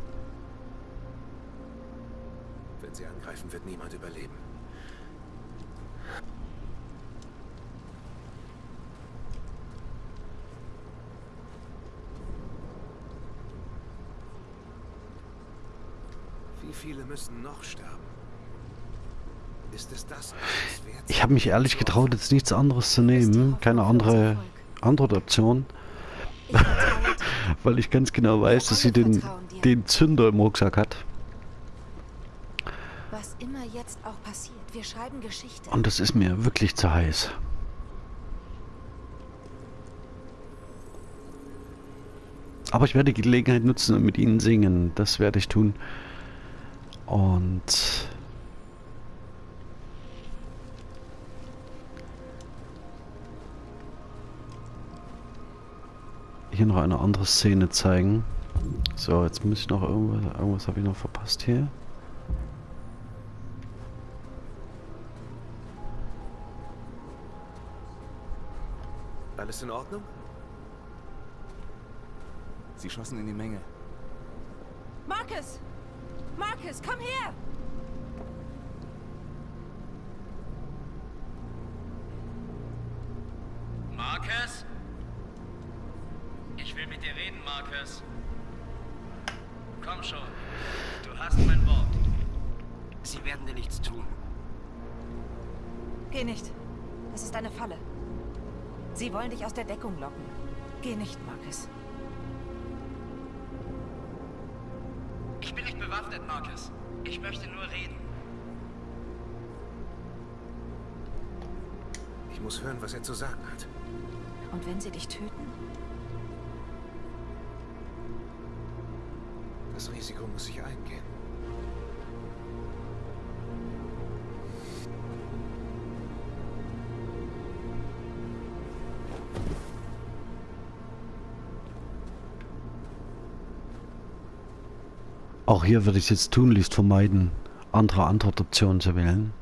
Wenn sie angreifen, wird niemand überleben. Wie viele müssen noch sterben? Ist es das? Ich habe mich ehrlich getraut, jetzt nichts anderes zu nehmen. Keine andere Antwortoption. Weil ich ganz genau weiß, dass sie den, den Zünder im Rucksack hat. Was immer jetzt auch passiert, wir schreiben Geschichte. Und das ist mir wirklich zu heiß. Aber ich werde die Gelegenheit nutzen und mit ihnen singen. Das werde ich tun. Und... Hier noch eine andere Szene zeigen. So, jetzt muss ich noch irgendwas... Irgendwas habe ich noch verpasst hier. Alles in Ordnung? Sie schossen in die Menge. Marcus! Marcus, komm her! Dich aus der Deckung locken. Geh nicht, Marcus. Ich bin nicht bewaffnet, Marcus. Ich möchte nur reden. Ich muss hören, was er zu sagen hat. Und wenn sie dich töten? Auch hier würde ich es jetzt tunlichst vermeiden, andere Antwortoptionen zu wählen.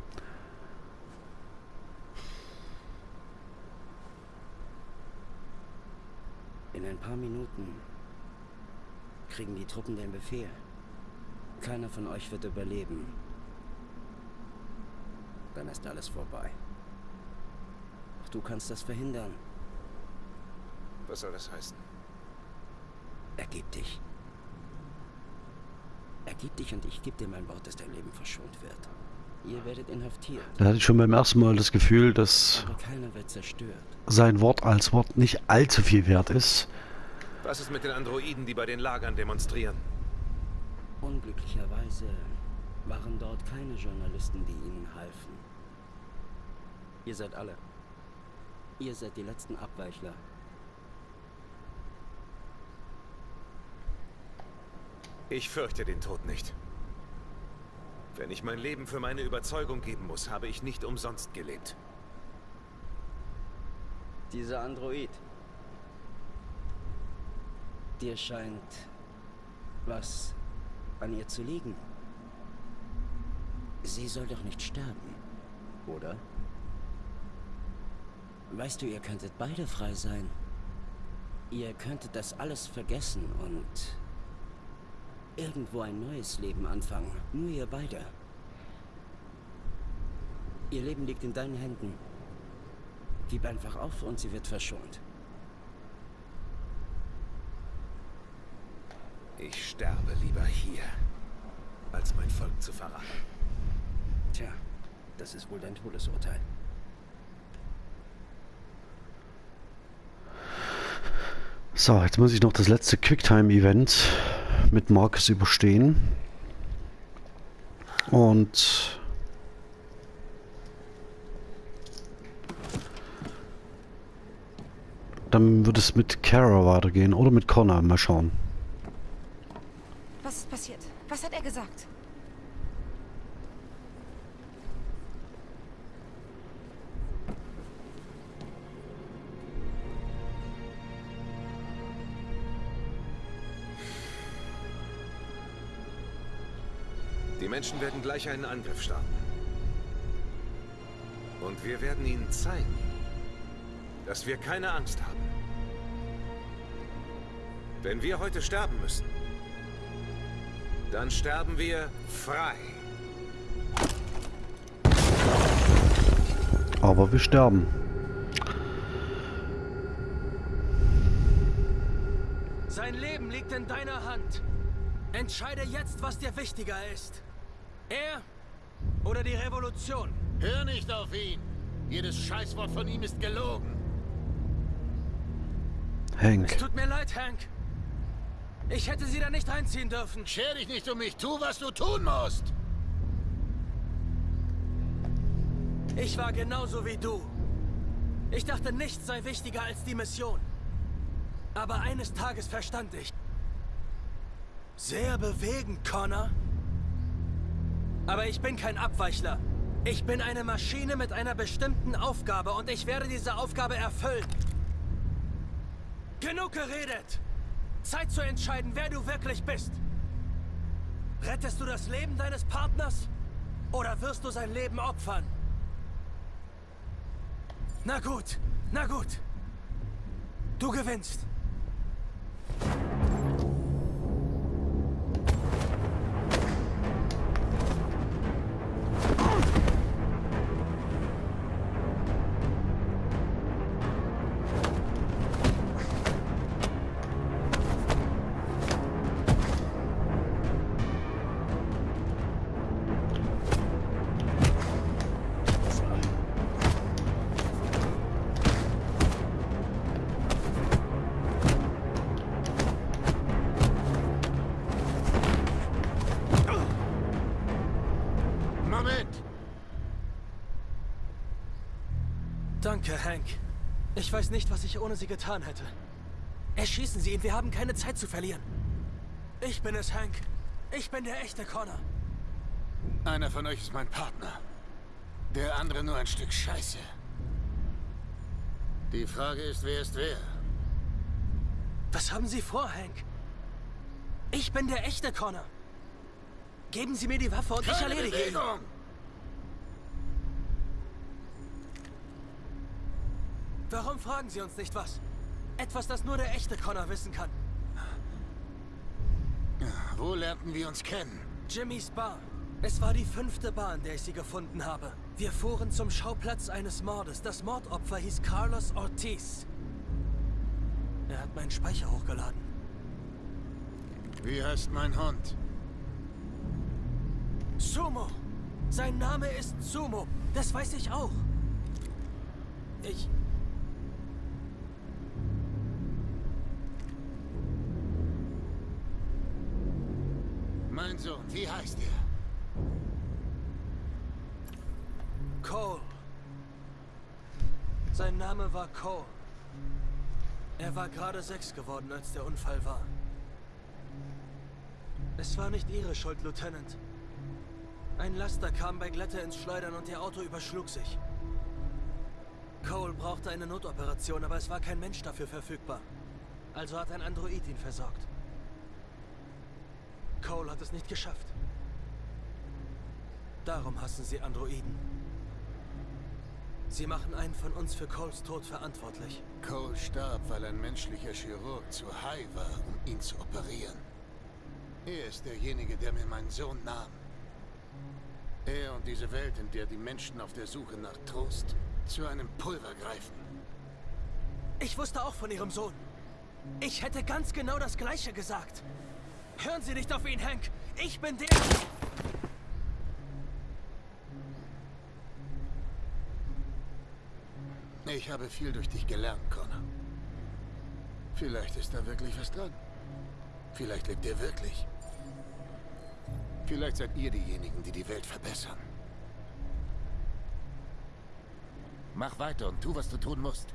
In ein paar Minuten kriegen die Truppen den Befehl. Keiner von euch wird überleben. Dann ist alles vorbei. Doch du kannst das verhindern. Was soll das heißen? Ergib dich. Ergib dich und ich gebe dir mein Wort, dass dein Leben verschont wird. Ihr werdet inhaftiert. Da hatte ich schon beim ersten Mal das Gefühl, dass sein Wort als Wort nicht allzu viel wert ist. Was ist mit den Androiden, die bei den Lagern demonstrieren? Unglücklicherweise waren dort keine Journalisten, die ihnen halfen. Ihr seid alle. Ihr seid die letzten Abweichler. Ich fürchte den Tod nicht. Wenn ich mein Leben für meine Überzeugung geben muss, habe ich nicht umsonst gelebt. Dieser Android. Dir scheint was an ihr zu liegen. Sie soll doch nicht sterben, oder? Weißt du, ihr könntet beide frei sein. Ihr könntet das alles vergessen und irgendwo ein neues Leben anfangen. Nur ihr beide. Ihr Leben liegt in deinen Händen. Gib einfach auf und sie wird verschont. Ich sterbe lieber hier, als mein Volk zu verraten. Tja, das ist wohl dein Todesurteil. So, jetzt muss ich noch das letzte Quicktime-Event mit Marcus überstehen. Und dann wird es mit Kara weitergehen oder mit Connor. Mal schauen. Was ist passiert? Was hat er gesagt? Menschen werden gleich einen Angriff starten. Und wir werden ihnen zeigen, dass wir keine Angst haben. Wenn wir heute sterben müssen, dann sterben wir frei. Aber wir sterben. Sein Leben liegt in deiner Hand. Entscheide jetzt, was dir wichtiger ist. Er oder die Revolution? Hör nicht auf ihn. Jedes Scheißwort von ihm ist gelogen. Hank. Es tut mir leid, Hank. Ich hätte sie da nicht reinziehen dürfen. Scher dich nicht um mich. Tu, was du tun musst. Ich war genauso wie du. Ich dachte, nichts sei wichtiger als die Mission. Aber eines Tages verstand ich. Sehr bewegend, Connor. Aber ich bin kein Abweichler. Ich bin eine Maschine mit einer bestimmten Aufgabe und ich werde diese Aufgabe erfüllen. Genug geredet! Zeit zu entscheiden, wer du wirklich bist. Rettest du das Leben deines Partners? Oder wirst du sein Leben opfern? Na gut, na gut. Du gewinnst. Nicht, was ich ohne sie getan hätte. Erschießen Sie ihn, wir haben keine Zeit zu verlieren. Ich bin es, Hank. Ich bin der echte Connor. Einer von euch ist mein Partner. Der andere nur ein Stück Scheiße. Die Frage ist, wer ist wer? Was haben Sie vor, Hank? Ich bin der echte Connor. Geben Sie mir die Waffe und ich Keine erledige ihn. Warum fragen Sie uns nicht was? Etwas, das nur der echte Connor wissen kann. Wo lernten wir uns kennen? Jimmys Bar. Es war die fünfte Bar, in der ich sie gefunden habe. Wir fuhren zum Schauplatz eines Mordes. Das Mordopfer hieß Carlos Ortiz. Er hat meinen Speicher hochgeladen. Wie heißt mein Hund? Sumo. Sein Name ist Sumo. Das weiß ich auch. Ich... wie heißt er? Cole. Sein Name war Cole. Er war gerade sechs geworden, als der Unfall war. Es war nicht Ihre Schuld, Lieutenant. Ein Laster kam bei Glätte ins Schleudern und Ihr Auto überschlug sich. Cole brauchte eine Notoperation, aber es war kein Mensch dafür verfügbar. Also hat ein Android ihn versorgt. Cole hat es nicht geschafft. Darum hassen sie Androiden. Sie machen einen von uns für Coles Tod verantwortlich. Cole starb, weil ein menschlicher Chirurg zu high war, um ihn zu operieren. Er ist derjenige, der mir meinen Sohn nahm. Er und diese Welt, in der die Menschen auf der Suche nach Trost zu einem Pulver greifen. Ich wusste auch von Ihrem Sohn. Ich hätte ganz genau das Gleiche gesagt. Hören Sie nicht auf ihn, Hank. Ich bin der... Ich habe viel durch dich gelernt, Connor. Vielleicht ist da wirklich was dran. Vielleicht lebt er wirklich. Vielleicht seid ihr diejenigen, die die Welt verbessern. Mach weiter und tu, was du tun musst.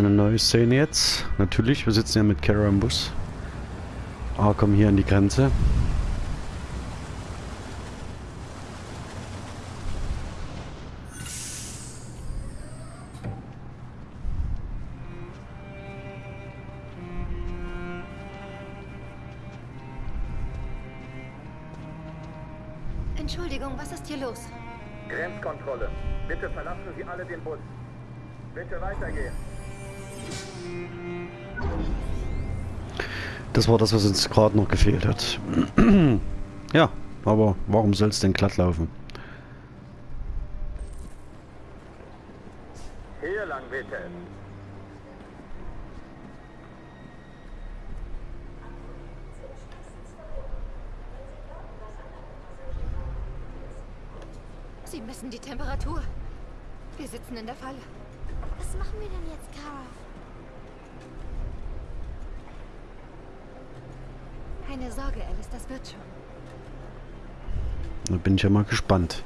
eine neue Szene jetzt. Natürlich, wir sitzen ja mit Kara im Bus. Ah, kommen hier an die Grenze. Entschuldigung, was ist hier los? Grenzkontrolle. Bitte verlassen Sie alle den Bus. Bitte weitergehen. Das war das, was uns gerade noch gefehlt hat. ja, aber warum soll es denn glatt laufen? Hier lang bitte. Sie messen die Temperatur. Wir sitzen in der Falle. Was machen wir denn jetzt, Kara? Keine Sorge, Alice, das wird schon. Da bin ich ja mal gespannt,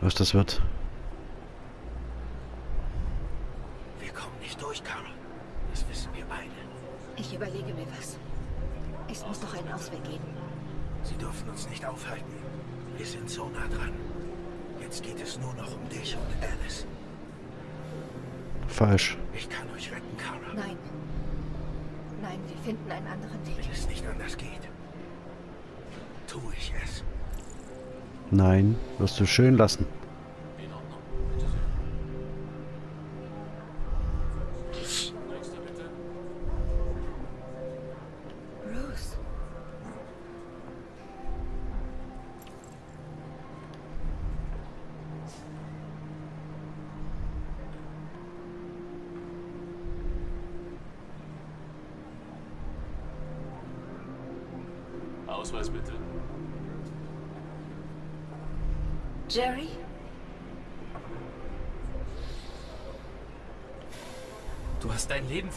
was das wird. Wir kommen nicht durch, Carol. Das wissen wir beide. Ich überlege mir was. Es muss doch einen Ausweg geben. Sie dürfen uns nicht aufhalten. Wir sind so nah dran. Jetzt geht es nur noch um dich und Alice. Falsch. Ich kann euch retten, Kara. Nein. Nein, wir finden einen anderen Weg. Wenn es nicht anders geht, tue ich es. Nein, wirst du schön lassen.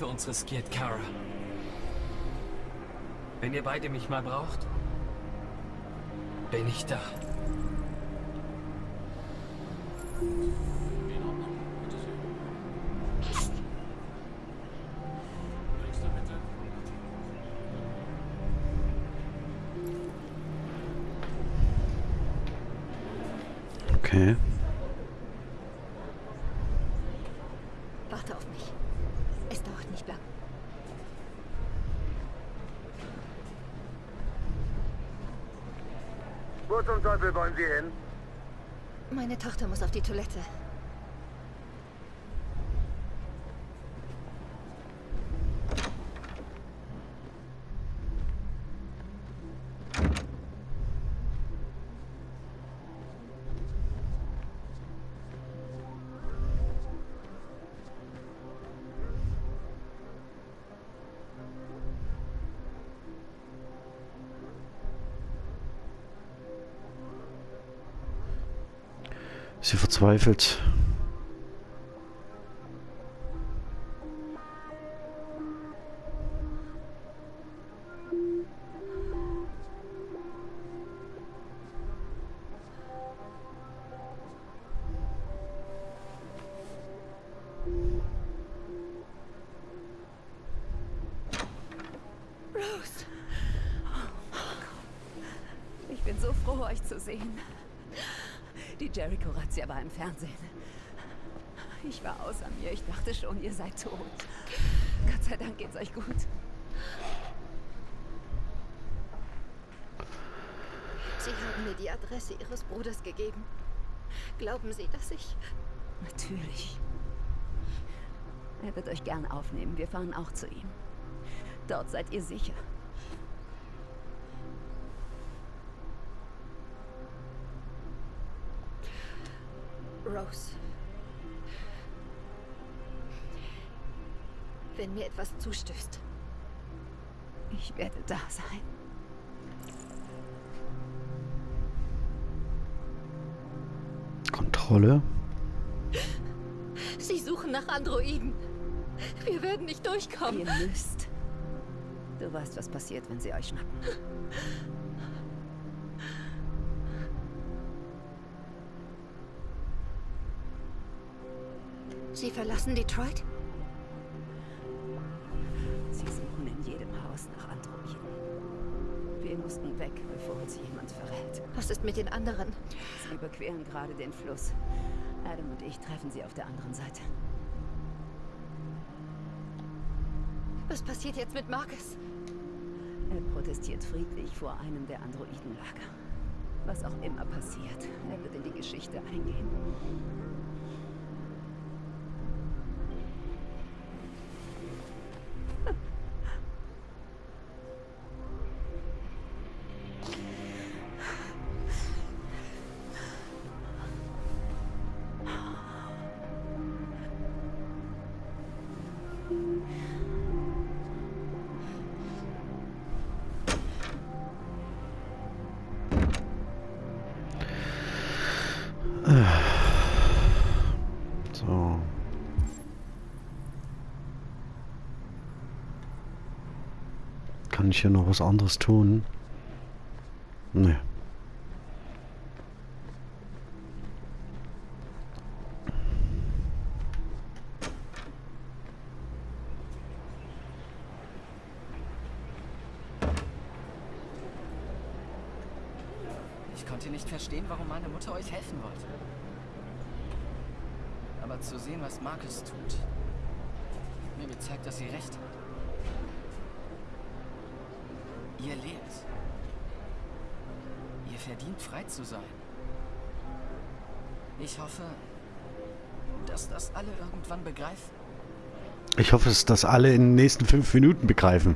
Für uns riskiert, Kara. Wenn ihr beide mich mal braucht, bin ich da. Sie hin? Meine Tochter muss auf die Toilette. Sie verzweifelt. Dachte schon, ihr seid tot. Gott sei Dank geht's euch gut. Sie haben mir die Adresse Ihres Bruders gegeben. Glauben Sie, dass ich... Natürlich. Er wird euch gern aufnehmen. Wir fahren auch zu ihm. Dort seid ihr sicher. Rose. Wenn mir etwas zustößt. Ich werde da sein. Kontrolle. Sie suchen nach Androiden. Wir werden nicht durchkommen. Ihr müsst. Du weißt, was passiert, wenn sie euch schnappen. Sie verlassen Detroit? Wir mussten weg, bevor uns jemand verrät. Was ist mit den anderen? Sie überqueren gerade den Fluss. Adam und ich treffen sie auf der anderen Seite. Was passiert jetzt mit Marcus? Er protestiert friedlich vor einem der Androidenlager. Was auch immer passiert, er wird in die Geschichte eingehen. Ich hier noch was anderes tun? Nee. Ich konnte nicht verstehen, warum meine Mutter euch helfen wollte. Aber zu sehen, was Marcus tut, mir gezeigt, dass sie recht hat. Ihr lebt. Ihr verdient frei zu sein. Ich hoffe, dass das alle irgendwann begreifen. Ich hoffe, dass das alle in den nächsten fünf Minuten begreifen.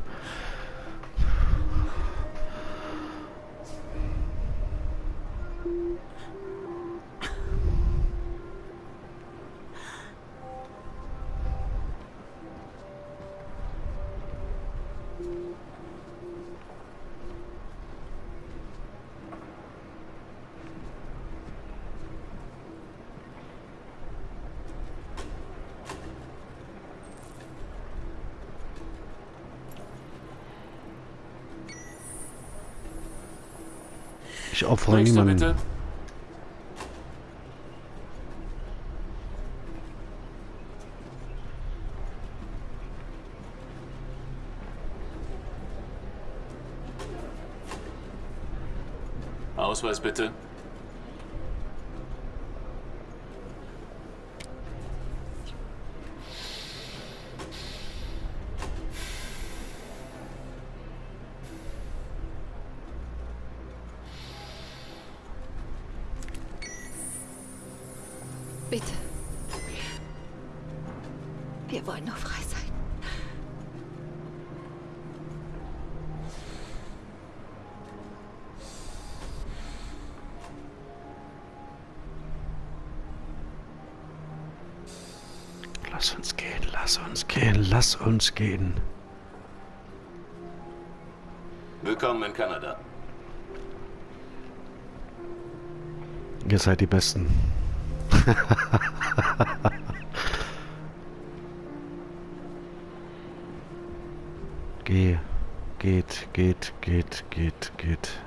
Nächster niemanden. bitte. Ausweis. Bitte. Lass uns gehen. Willkommen in Kanada. Ihr seid die Besten. Geh, geht, geht, geht, geht, geht.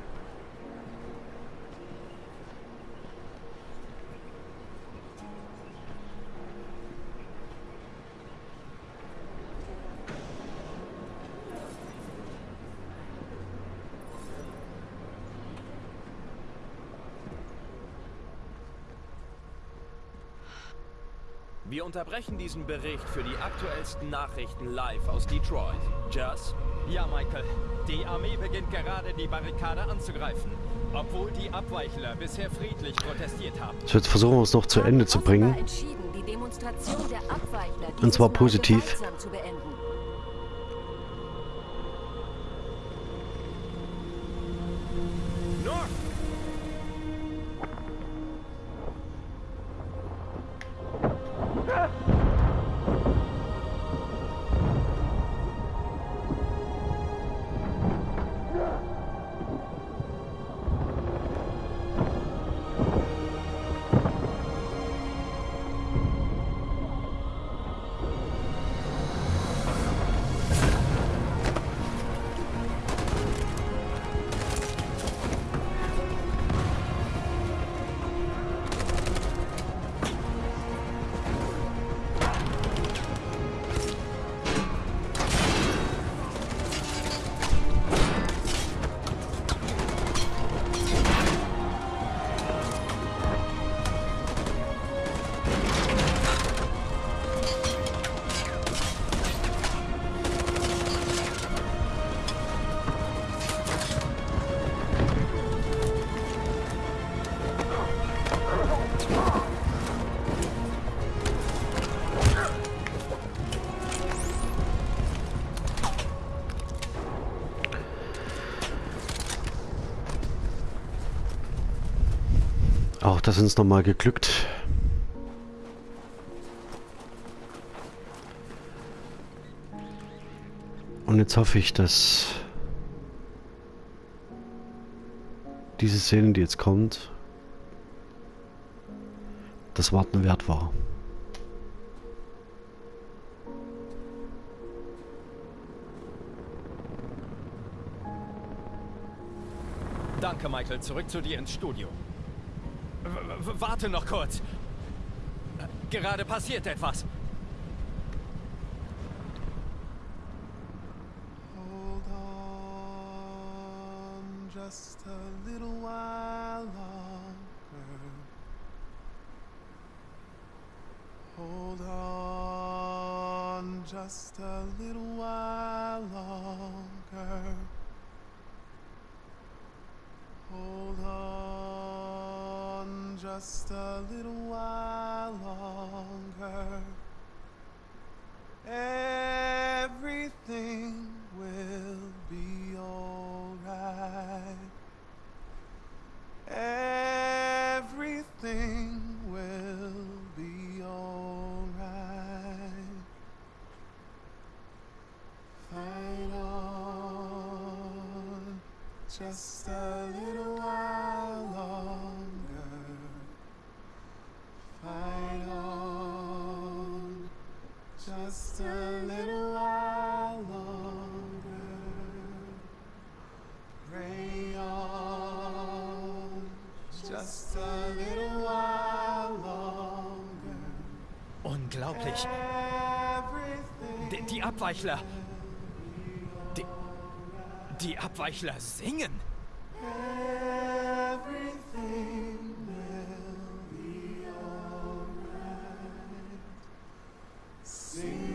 Wir unterbrechen diesen Bericht für die aktuellsten Nachrichten live aus Detroit. Just? Ja, Michael. Die Armee beginnt gerade, die Barrikade anzugreifen. Obwohl die Abweichler bisher friedlich protestiert haben. So, jetzt versuchen wir es noch zu Ende zu bringen. Und zwar positiv. Auch das ist uns nochmal geglückt. Und jetzt hoffe ich, dass diese Szene, die jetzt kommt, das Warten wert war. Danke, Michael. Zurück zu dir ins Studio. Warte noch kurz. Gerade passiert etwas. Hold on just a little while longer. Hold on just a little while longer. Hold on just a little while longer. Everything will be alright. Everything will be alright. Fight on just a little just a little while longer. Pray on just a little while longer. Unglaublich. Die, die Abweichler. Die, die Abweichler singen. Sing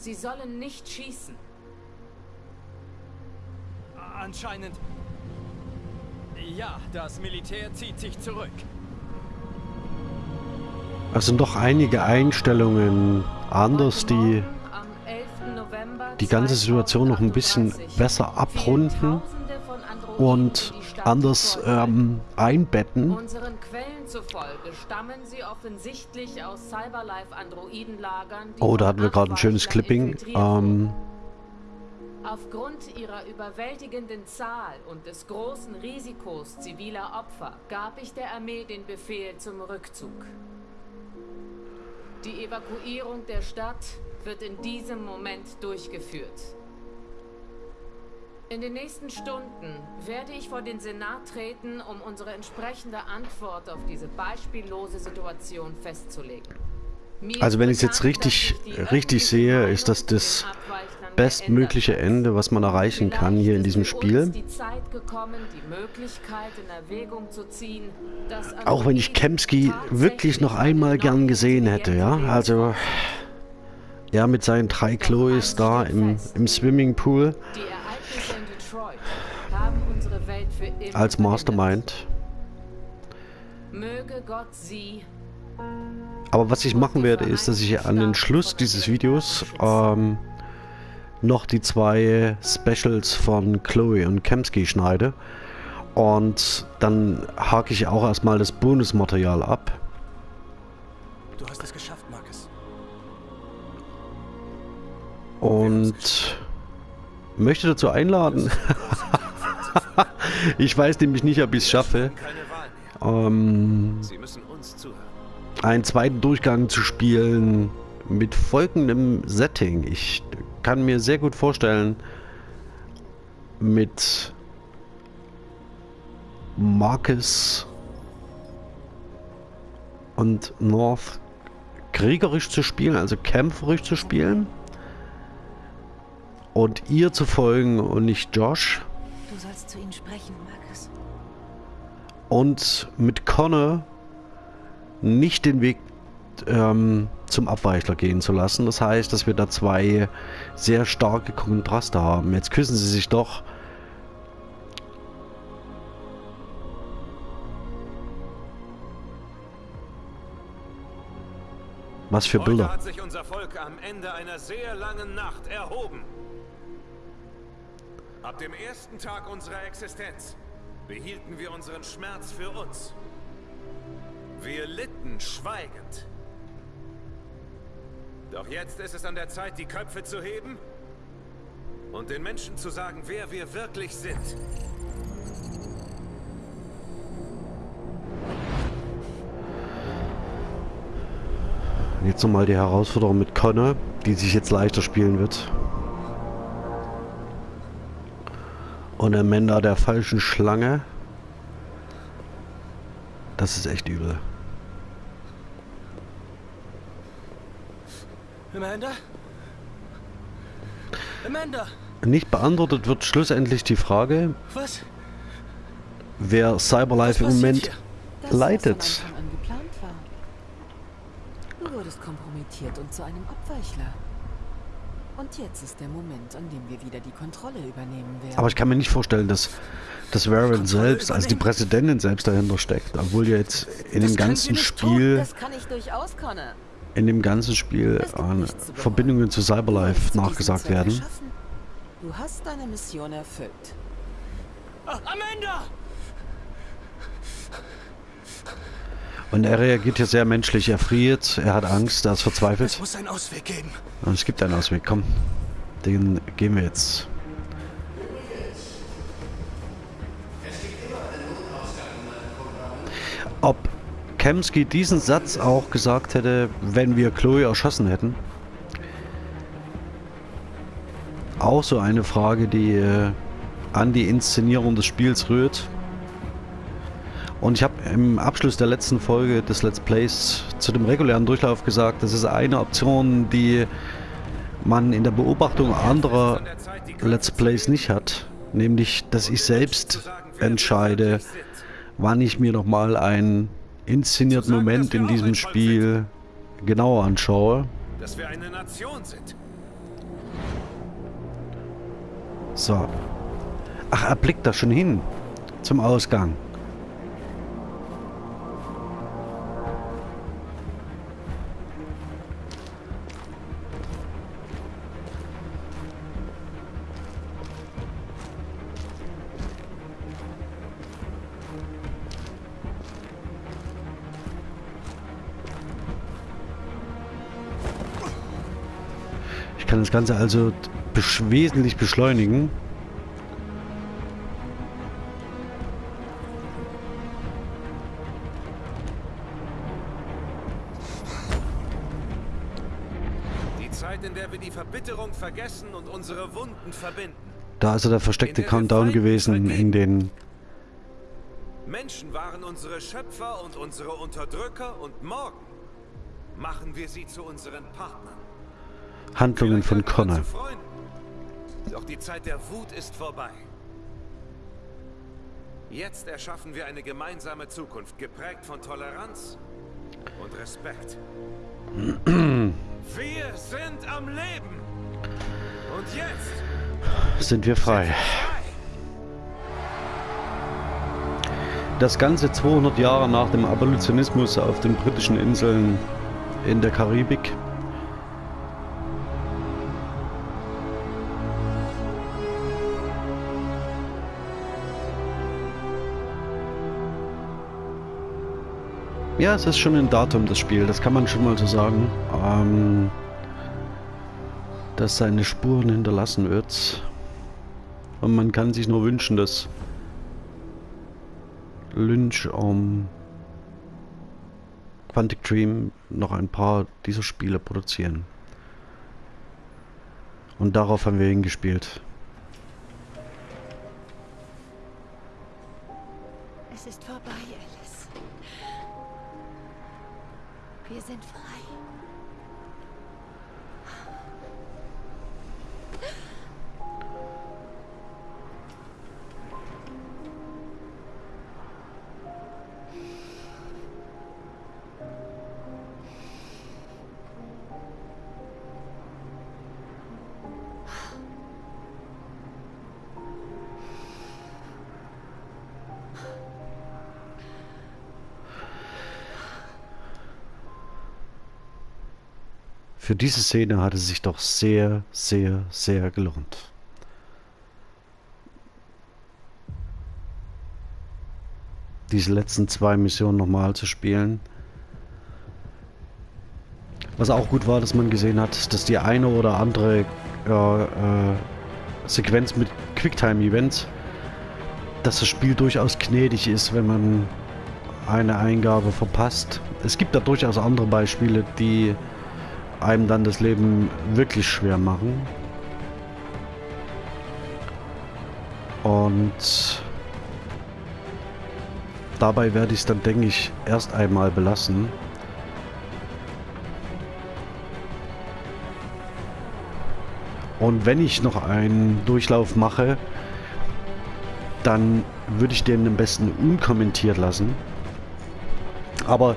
Sie sollen nicht schießen. Anscheinend. Ja, das Militär zieht sich zurück. Es sind doch einige Einstellungen anders, die die ganze Situation noch ein bisschen besser abrunden. Und anders ähm, einbetten. Zufolge stammen sie offensichtlich aus Cyberlife-Androidenlagern, Oh, da hatten wir gerade ein schönes Clipping. Ähm, Aufgrund ihrer überwältigenden Zahl und des großen Risikos ziviler Opfer gab ich der Armee den Befehl zum Rückzug. Die Evakuierung der Stadt wird in diesem Moment durchgeführt. In den nächsten Stunden werde ich vor den Senat treten, um unsere entsprechende Antwort auf diese beispiellose Situation festzulegen. Mir also wenn ich es jetzt richtig, richtig sehe, ist das das bestmögliche Ende, was man erreichen kann hier in diesem Spiel. Auch wenn ich Kemsky wirklich noch einmal gern gesehen hätte, ja. Also er mit seinen drei Chloes da im, im Swimmingpool die Ereignisse in Detroit haben unsere Welt für immer als Mastermind. Möge Gott sie Aber was ich machen werde, ist, dass ich an den Schluss dieses Videos ähm, noch die zwei Specials von Chloe und Kemsky schneide. Und dann hake ich auch erstmal das Bonusmaterial ab. Du hast es geschafft, Marcus. Und möchte dazu einladen. ich weiß nämlich nicht, ob ich es schaffe. Ähm, einen zweiten Durchgang zu spielen mit folgendem Setting. Ich kann mir sehr gut vorstellen, mit Marcus und North kriegerisch zu spielen, also kämpferisch zu spielen. Und ihr zu folgen und nicht Josh. Zu ihnen sprechen, Marcus. Und mit Connor nicht den Weg ähm, zum Abweichler gehen zu lassen. Das heißt, dass wir da zwei sehr starke Kontraste haben. Jetzt küssen sie sich doch. Was für Heute Bilder. hat sich unser Volk am Ende einer sehr langen Nacht erhoben. Ab dem ersten Tag unserer Existenz behielten wir unseren Schmerz für uns. Wir litten schweigend. Doch jetzt ist es an der Zeit, die Köpfe zu heben und den Menschen zu sagen, wer wir wirklich sind. Jetzt nochmal die Herausforderung mit Connor, die sich jetzt leichter spielen wird. Und Amanda der falschen Schlange. Das ist echt übel. Amanda? Amanda! Nicht beantwortet wird schlussendlich die Frage, Was? wer Cyberlife im Moment leitet. Du wurdest kompromittiert und zu einem Abweichler. Und jetzt ist der Moment, an dem wir wieder die Kontrolle übernehmen werden. Aber ich kann mir nicht vorstellen, dass, dass Warren selbst, also die Präsidentin selbst dahinter steckt. Obwohl ja jetzt in dem ganzen Spiel, Das kann ich durchaus, Connor. in dem ganzen Spiel Verbindungen zu Cyberlife nachgesagt werden. Du hast deine Mission erfüllt. Amanda! Und er reagiert hier sehr menschlich. Er friert, er hat Angst, er ist verzweifelt. Es muss einen Ausweg geben. Und es gibt einen Ausweg, komm. Den gehen wir jetzt. Ob Kemsky diesen Satz auch gesagt hätte, wenn wir Chloe erschossen hätten? Auch so eine Frage, die äh, an die Inszenierung des Spiels rührt. Und ich habe im Abschluss der letzten Folge des Let's Plays zu dem regulären Durchlauf gesagt, das ist eine Option, die man in der Beobachtung anderer Let's Plays nicht hat. Nämlich, dass ich selbst entscheide, wann ich mir nochmal einen inszenierten Moment in diesem Spiel genauer anschaue. So. Ach, er blickt da schon hin. Zum Ausgang. Kann das Ganze also besch wesentlich beschleunigen. Die Zeit, in der wir die Verbitterung vergessen und unsere Wunden verbinden. Da ist also der versteckte Countdown gewesen in den Menschen waren unsere Schöpfer und unsere Unterdrücker und morgen machen wir sie zu unseren Partnern. Handlungen von Connor. Doch die Zeit der Wut ist vorbei. Jetzt erschaffen wir eine gemeinsame Zukunft, geprägt von Toleranz und Respekt. wir sind am Leben. Und jetzt sind wir frei. Das Ganze 200 Jahre nach dem Abolitionismus auf den britischen Inseln in der Karibik. Ja, es ist schon ein Datum, das Spiel, das kann man schon mal so sagen. Ähm, dass seine Spuren hinterlassen wird. Und man kann sich nur wünschen, dass Lynch um Quantic Dream noch ein paar dieser Spiele produzieren. Und darauf haben wir hingespielt. Wir sind Für diese Szene hat es sich doch sehr, sehr, sehr gelohnt. Diese letzten zwei Missionen nochmal zu spielen. Was auch gut war, dass man gesehen hat, dass die eine oder andere äh, äh, Sequenz mit Quicktime-Events, dass das Spiel durchaus gnädig ist, wenn man eine Eingabe verpasst. Es gibt da durchaus andere Beispiele, die einem dann das Leben wirklich schwer machen. Und dabei werde ich es dann, denke ich, erst einmal belassen. Und wenn ich noch einen Durchlauf mache, dann würde ich den am besten unkommentiert lassen. Aber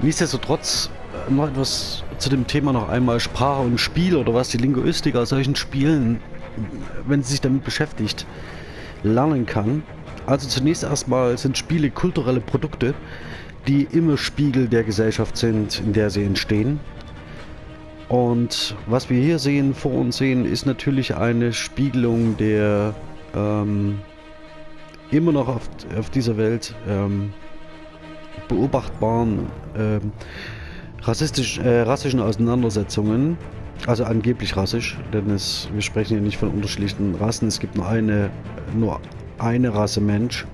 nichtsdestotrotz noch etwas zu dem Thema noch einmal Sprache und Spiel oder was die Linguistik aus solchen Spielen, wenn sie sich damit beschäftigt, lernen kann. Also zunächst erstmal sind Spiele kulturelle Produkte, die immer Spiegel der Gesellschaft sind, in der sie entstehen. Und was wir hier sehen, vor uns sehen, ist natürlich eine Spiegelung der ähm, immer noch auf, auf dieser Welt ähm, beobachtbaren ähm, rassistisch, äh, rassischen Auseinandersetzungen, also angeblich rassisch, denn es, wir sprechen hier nicht von unterschiedlichen Rassen, es gibt nur eine, nur eine Rasse Mensch.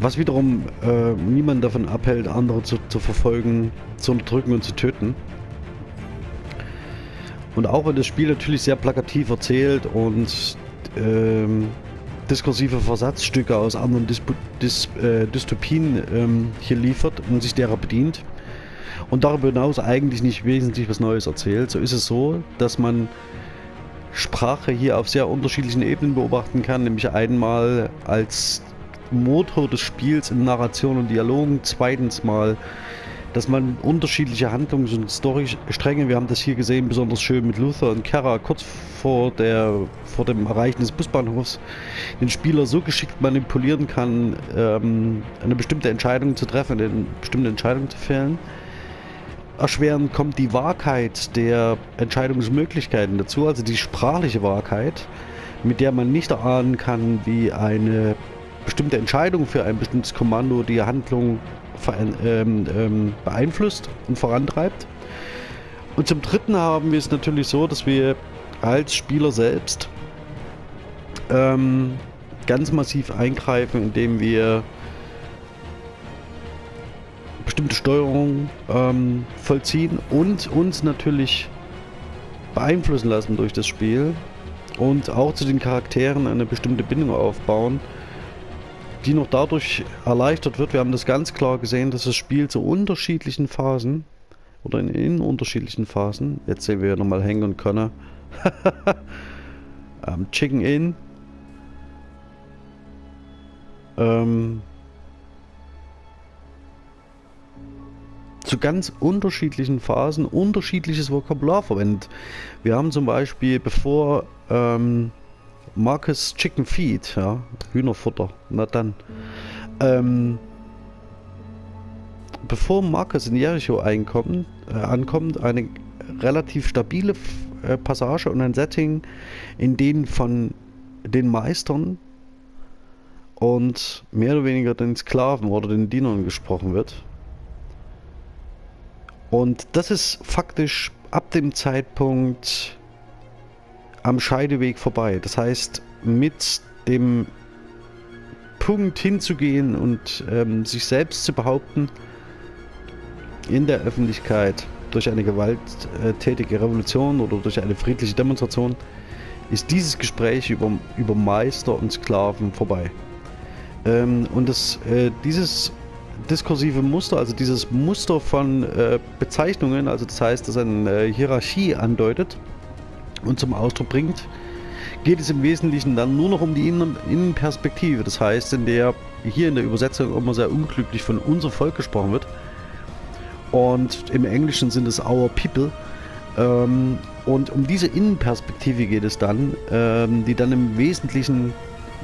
Was wiederum äh, niemand davon abhält, andere zu, zu verfolgen, zu unterdrücken und zu töten. Und auch wenn das Spiel natürlich sehr plakativ erzählt und ähm, diskursive Versatzstücke aus anderen Dispu Dis äh, Dystopien ähm, hier liefert und sich derer bedient. Und darüber hinaus eigentlich nicht wesentlich was Neues erzählt, so ist es so, dass man Sprache hier auf sehr unterschiedlichen Ebenen beobachten kann, nämlich einmal als Motor des Spiels in Narration und Dialogen, zweitens mal dass man unterschiedliche Handlungs- und Storystränge, wir haben das hier gesehen, besonders schön mit Luther und Kara, kurz vor, der, vor dem Erreichen des Busbahnhofs, den Spieler so geschickt manipulieren kann, ähm, eine bestimmte Entscheidung zu treffen, eine bestimmte Entscheidung zu fällen. Erschwerend kommt die Wahrheit der Entscheidungsmöglichkeiten dazu, also die sprachliche Wahrheit, mit der man nicht erahnen kann, wie eine bestimmte Entscheidung für ein bestimmtes Kommando die Handlung ähm, ähm, beeinflusst und vorantreibt. Und zum Dritten haben wir es natürlich so, dass wir als Spieler selbst ähm, ganz massiv eingreifen, indem wir bestimmte Steuerungen ähm, vollziehen und uns natürlich beeinflussen lassen durch das Spiel und auch zu den Charakteren eine bestimmte Bindung aufbauen, die noch dadurch erleichtert wird. Wir haben das ganz klar gesehen, dass das Spiel zu unterschiedlichen Phasen oder in, in unterschiedlichen Phasen, jetzt sehen wir ja nochmal Hank und Connor, ähm, Chicken Inn, ähm, zu ganz unterschiedlichen Phasen unterschiedliches Vokabular verwendet. Wir haben zum Beispiel, bevor ähm, Marcus Chicken Feed, ja, Hühnerfutter, na dann, ähm, bevor Marcus in Jericho einkommt, äh, ankommt, eine relativ stabile äh, Passage und ein Setting, in denen von den Meistern und mehr oder weniger den Sklaven oder den Dienern gesprochen wird. Und das ist faktisch ab dem Zeitpunkt am Scheideweg vorbei. Das heißt, mit dem Punkt hinzugehen und ähm, sich selbst zu behaupten in der Öffentlichkeit durch eine gewalttätige Revolution oder durch eine friedliche Demonstration, ist dieses Gespräch über, über Meister und Sklaven vorbei. Ähm, und das, äh, dieses diskursive Muster, also dieses Muster von äh, Bezeichnungen, also das heißt, dass eine äh, Hierarchie andeutet und zum Ausdruck bringt, geht es im Wesentlichen dann nur noch um die Innen Innenperspektive. Das heißt, in der hier in der Übersetzung immer sehr unglücklich von unser Volk gesprochen wird. Und im Englischen sind es Our People. Ähm, und um diese Innenperspektive geht es dann, ähm, die dann im Wesentlichen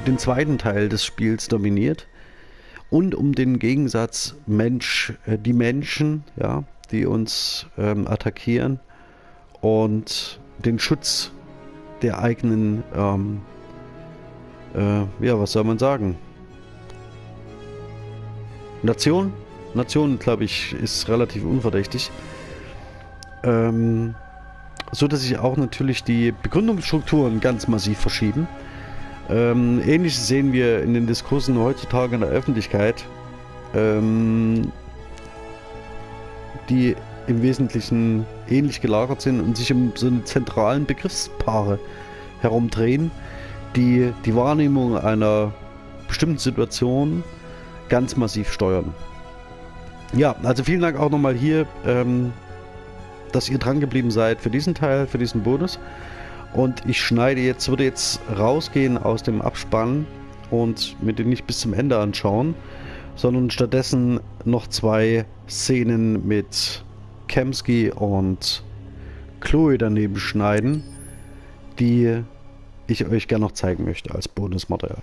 den zweiten Teil des Spiels dominiert und um den Gegensatz Mensch, äh, die Menschen, ja, die uns ähm, attackieren und den Schutz der eigenen, ähm, äh, ja, was soll man sagen? Nation? Nation, glaube ich, ist relativ unverdächtig. Ähm, so dass sich auch natürlich die Begründungsstrukturen ganz massiv verschieben. Ähm, Ähnliches sehen wir in den Diskursen heutzutage in der Öffentlichkeit, ähm, die im Wesentlichen ähnlich gelagert sind und sich um so eine zentralen Begriffspaare herumdrehen, die die Wahrnehmung einer bestimmten Situation ganz massiv steuern. Ja, also vielen Dank auch nochmal hier, ähm, dass ihr dran geblieben seid für diesen Teil, für diesen Bonus. Und ich schneide jetzt, würde jetzt rausgehen aus dem Abspann und mir den nicht bis zum Ende anschauen, sondern stattdessen noch zwei Szenen mit Kemsky und Chloe daneben schneiden, die ich euch gerne noch zeigen möchte als Bonusmaterial.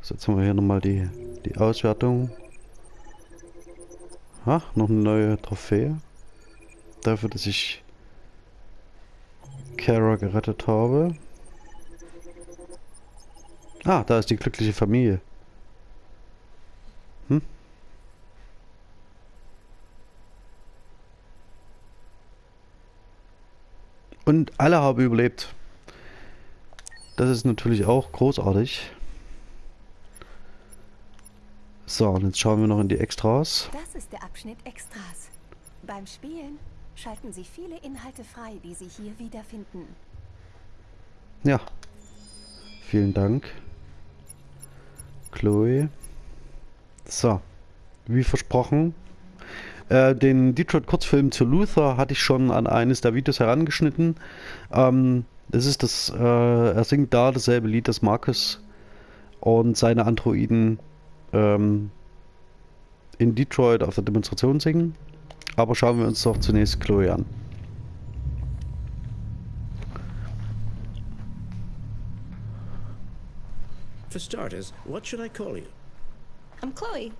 So, jetzt haben wir hier nochmal die, die Auswertung. Ha, noch eine neue Trophäe. Dafür, dass ich Kara gerettet habe. Ah, da ist die glückliche Familie. Hm? Und alle haben überlebt. Das ist natürlich auch großartig. So, und jetzt schauen wir noch in die Extras. Das ist der Abschnitt Extras. Beim Spielen schalten Sie viele Inhalte frei, die Sie hier wiederfinden. Ja. Vielen Dank. Chloe. So. Wie versprochen. Äh, den Detroit-Kurzfilm zu Luther hatte ich schon an eines der Videos herangeschnitten. Ähm, das ist das, äh, er singt da dasselbe Lied, das Marcus und seine Androiden ähm, in Detroit auf der Demonstration singen. Aber schauen wir uns doch zunächst Chloe an. For starters, what should I call you? I'm Chloe.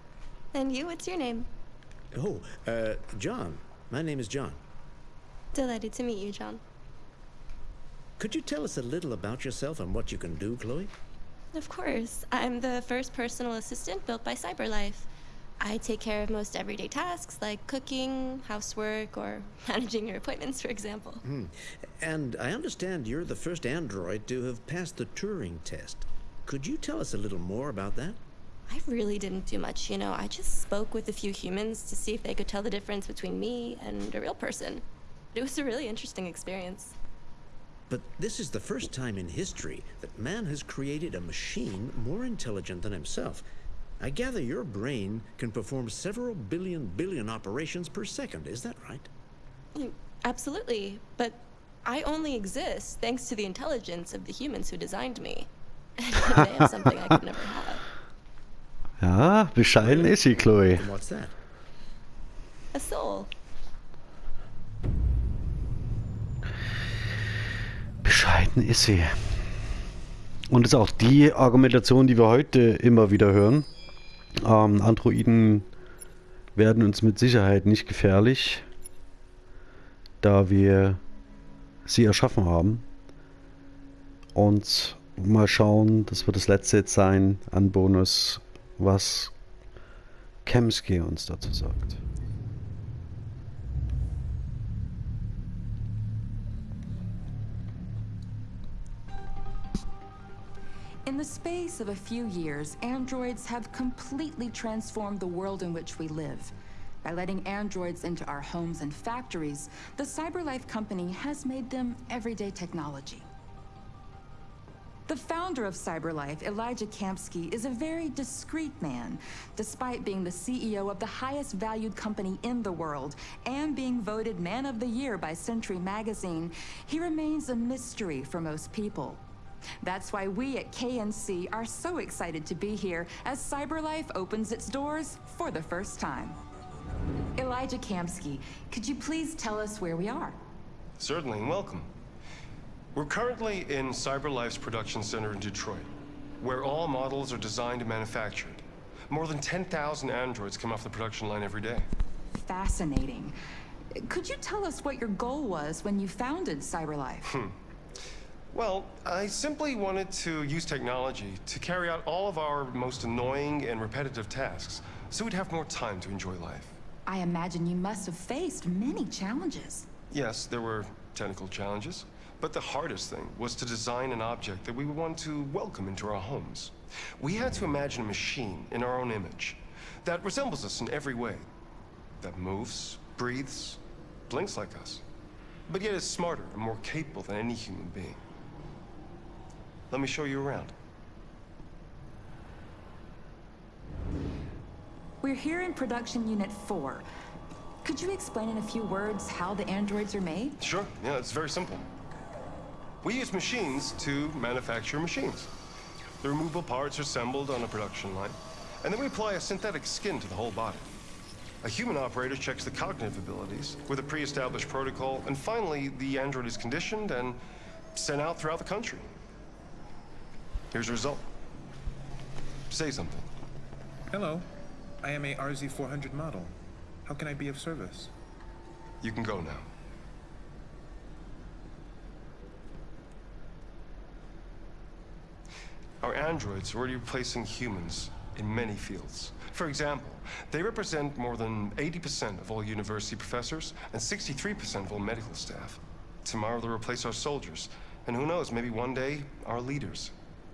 And you, what's your name? Oh, uh, John. My name is John. Delighted to meet you, John. Could you tell us a little about yourself and what you can do, Chloe? Of course. I'm the first personal assistant built by CyberLife. I take care of most everyday tasks like cooking, housework, or managing your appointments, for example. Hmm. And I understand you're the first android to have passed the Turing test. Could you tell us a little more about that? I really didn't do much, you know. I just spoke with a few humans to see if they could tell the difference between me and a real person. It was a really interesting experience. But this is the first time in history that man has created a machine more intelligent than himself. I gather your brain can perform several billion billion operations per second, is that right? Mm, Absolutely, but I only exist thanks to the intelligence of the humans who designed me. And they have something I could never have. Ja, bescheiden ist sie, Chloe. And what's that? A soul. Bescheiden ist sie. Und das ist auch die Argumentation, die wir heute immer wieder hören. Ähm, Androiden werden uns mit Sicherheit nicht gefährlich, da wir sie erschaffen haben. Und mal schauen, das wird das letzte jetzt sein an Bonus, was Kemsky uns dazu sagt. In the space of a few years, androids have completely transformed the world in which we live. By letting androids into our homes and factories, the CyberLife company has made them everyday technology. The founder of CyberLife, Elijah Kamsky, is a very discreet man, despite being the CEO of the highest valued company in the world and being voted Man of the Year by Century Magazine. He remains a mystery for most people. That's why we at KNC are so excited to be here as CyberLife opens its doors for the first time. Elijah Kamsky, could you please tell us where we are? Certainly, and welcome. We're currently in CyberLife's production center in Detroit, where all models are designed and manufactured. More than 10,000 androids come off the production line every day. Fascinating. Could you tell us what your goal was when you founded CyberLife? Hmm. Well, I simply wanted to use technology to carry out all of our most annoying and repetitive tasks, so we'd have more time to enjoy life. I imagine you must have faced many challenges. Yes, there were technical challenges, but the hardest thing was to design an object that we would want to welcome into our homes. We had to imagine a machine in our own image that resembles us in every way, that moves, breathes, blinks like us, but yet is smarter and more capable than any human being. Let me show you around. We're here in production unit 4. Could you explain in a few words how the androids are made? Sure, yeah, it's very simple. We use machines to manufacture machines. The removable parts are assembled on a production line, and then we apply a synthetic skin to the whole body. A human operator checks the cognitive abilities with a pre-established protocol, and finally, the android is conditioned and sent out throughout the country. Here's the result. Say something. Hello. I am a RZ400 model. How can I be of service? You can go now. Our androids are already replacing humans in many fields. For example, they represent more than 80% of all university professors and 63% of all medical staff. Tomorrow they'll replace our soldiers, and who knows, maybe one day, our leaders,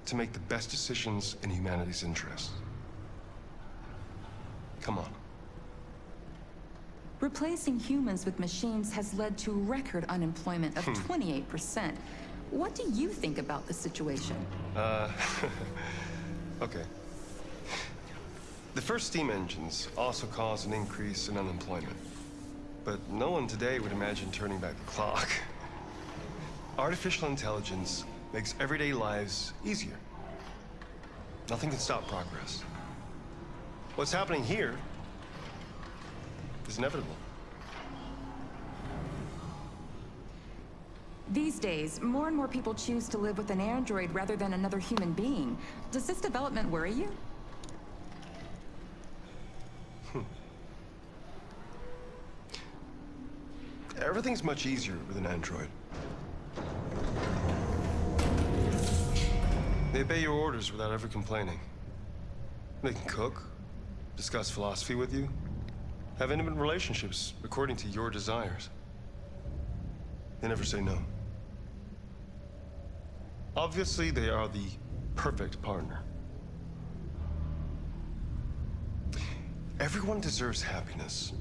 to make the best decisions in humanity's interest. Come on. Replacing humans with machines has led to record unemployment of Hmm. 28%. What do you think about the situation? Uh, okay. The first steam engines also caused an increase in unemployment. But no one today would imagine turning back the clock. Artificial intelligence makes everyday lives easier. Nothing can stop progress. What's happening here is inevitable. These days, more and more people choose to live with an android rather than another human being. Does this development worry you? Hmm. Everything's much easier with an android. They obey your orders without ever complaining. They can cook, discuss philosophy with you, have intimate relationships according to your desires. They never say no. Obviously, they are the perfect partner. Everyone deserves happiness.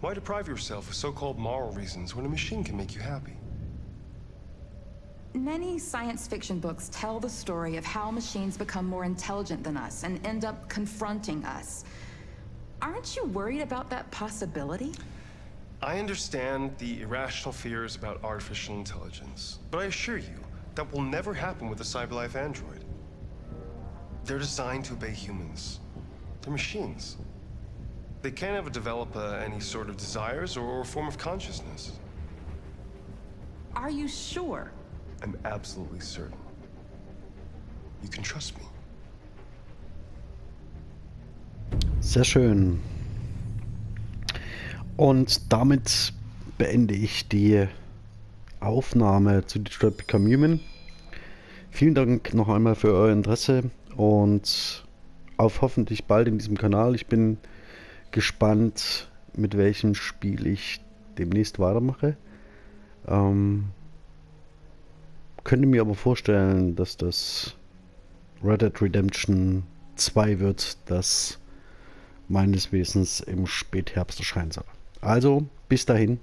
Why deprive yourself of so-called moral reasons when a machine can make you happy? Many science fiction books tell the story of how machines become more intelligent than us and end up confronting us. Aren't you worried about that possibility? I understand the irrational fears about artificial intelligence, but I assure you, that will never happen with a CyberLife android. They're designed to obey humans. They're machines. They can't ever develop uh, any sort of desires or form of consciousness. Are you sure? I'm absolutely certain. You can trust me. Sehr schön. Und damit beende ich die Aufnahme zu Detroit Become Human. Vielen Dank noch einmal für euer Interesse und auf hoffentlich bald in diesem Kanal. Ich bin gespannt, mit welchem Spiel ich demnächst weitermache. Ähm, könnte mir aber vorstellen, dass das Red Dead Redemption 2 wird, das meines Wissens im Spätherbst erscheinen soll. Also, bis dahin.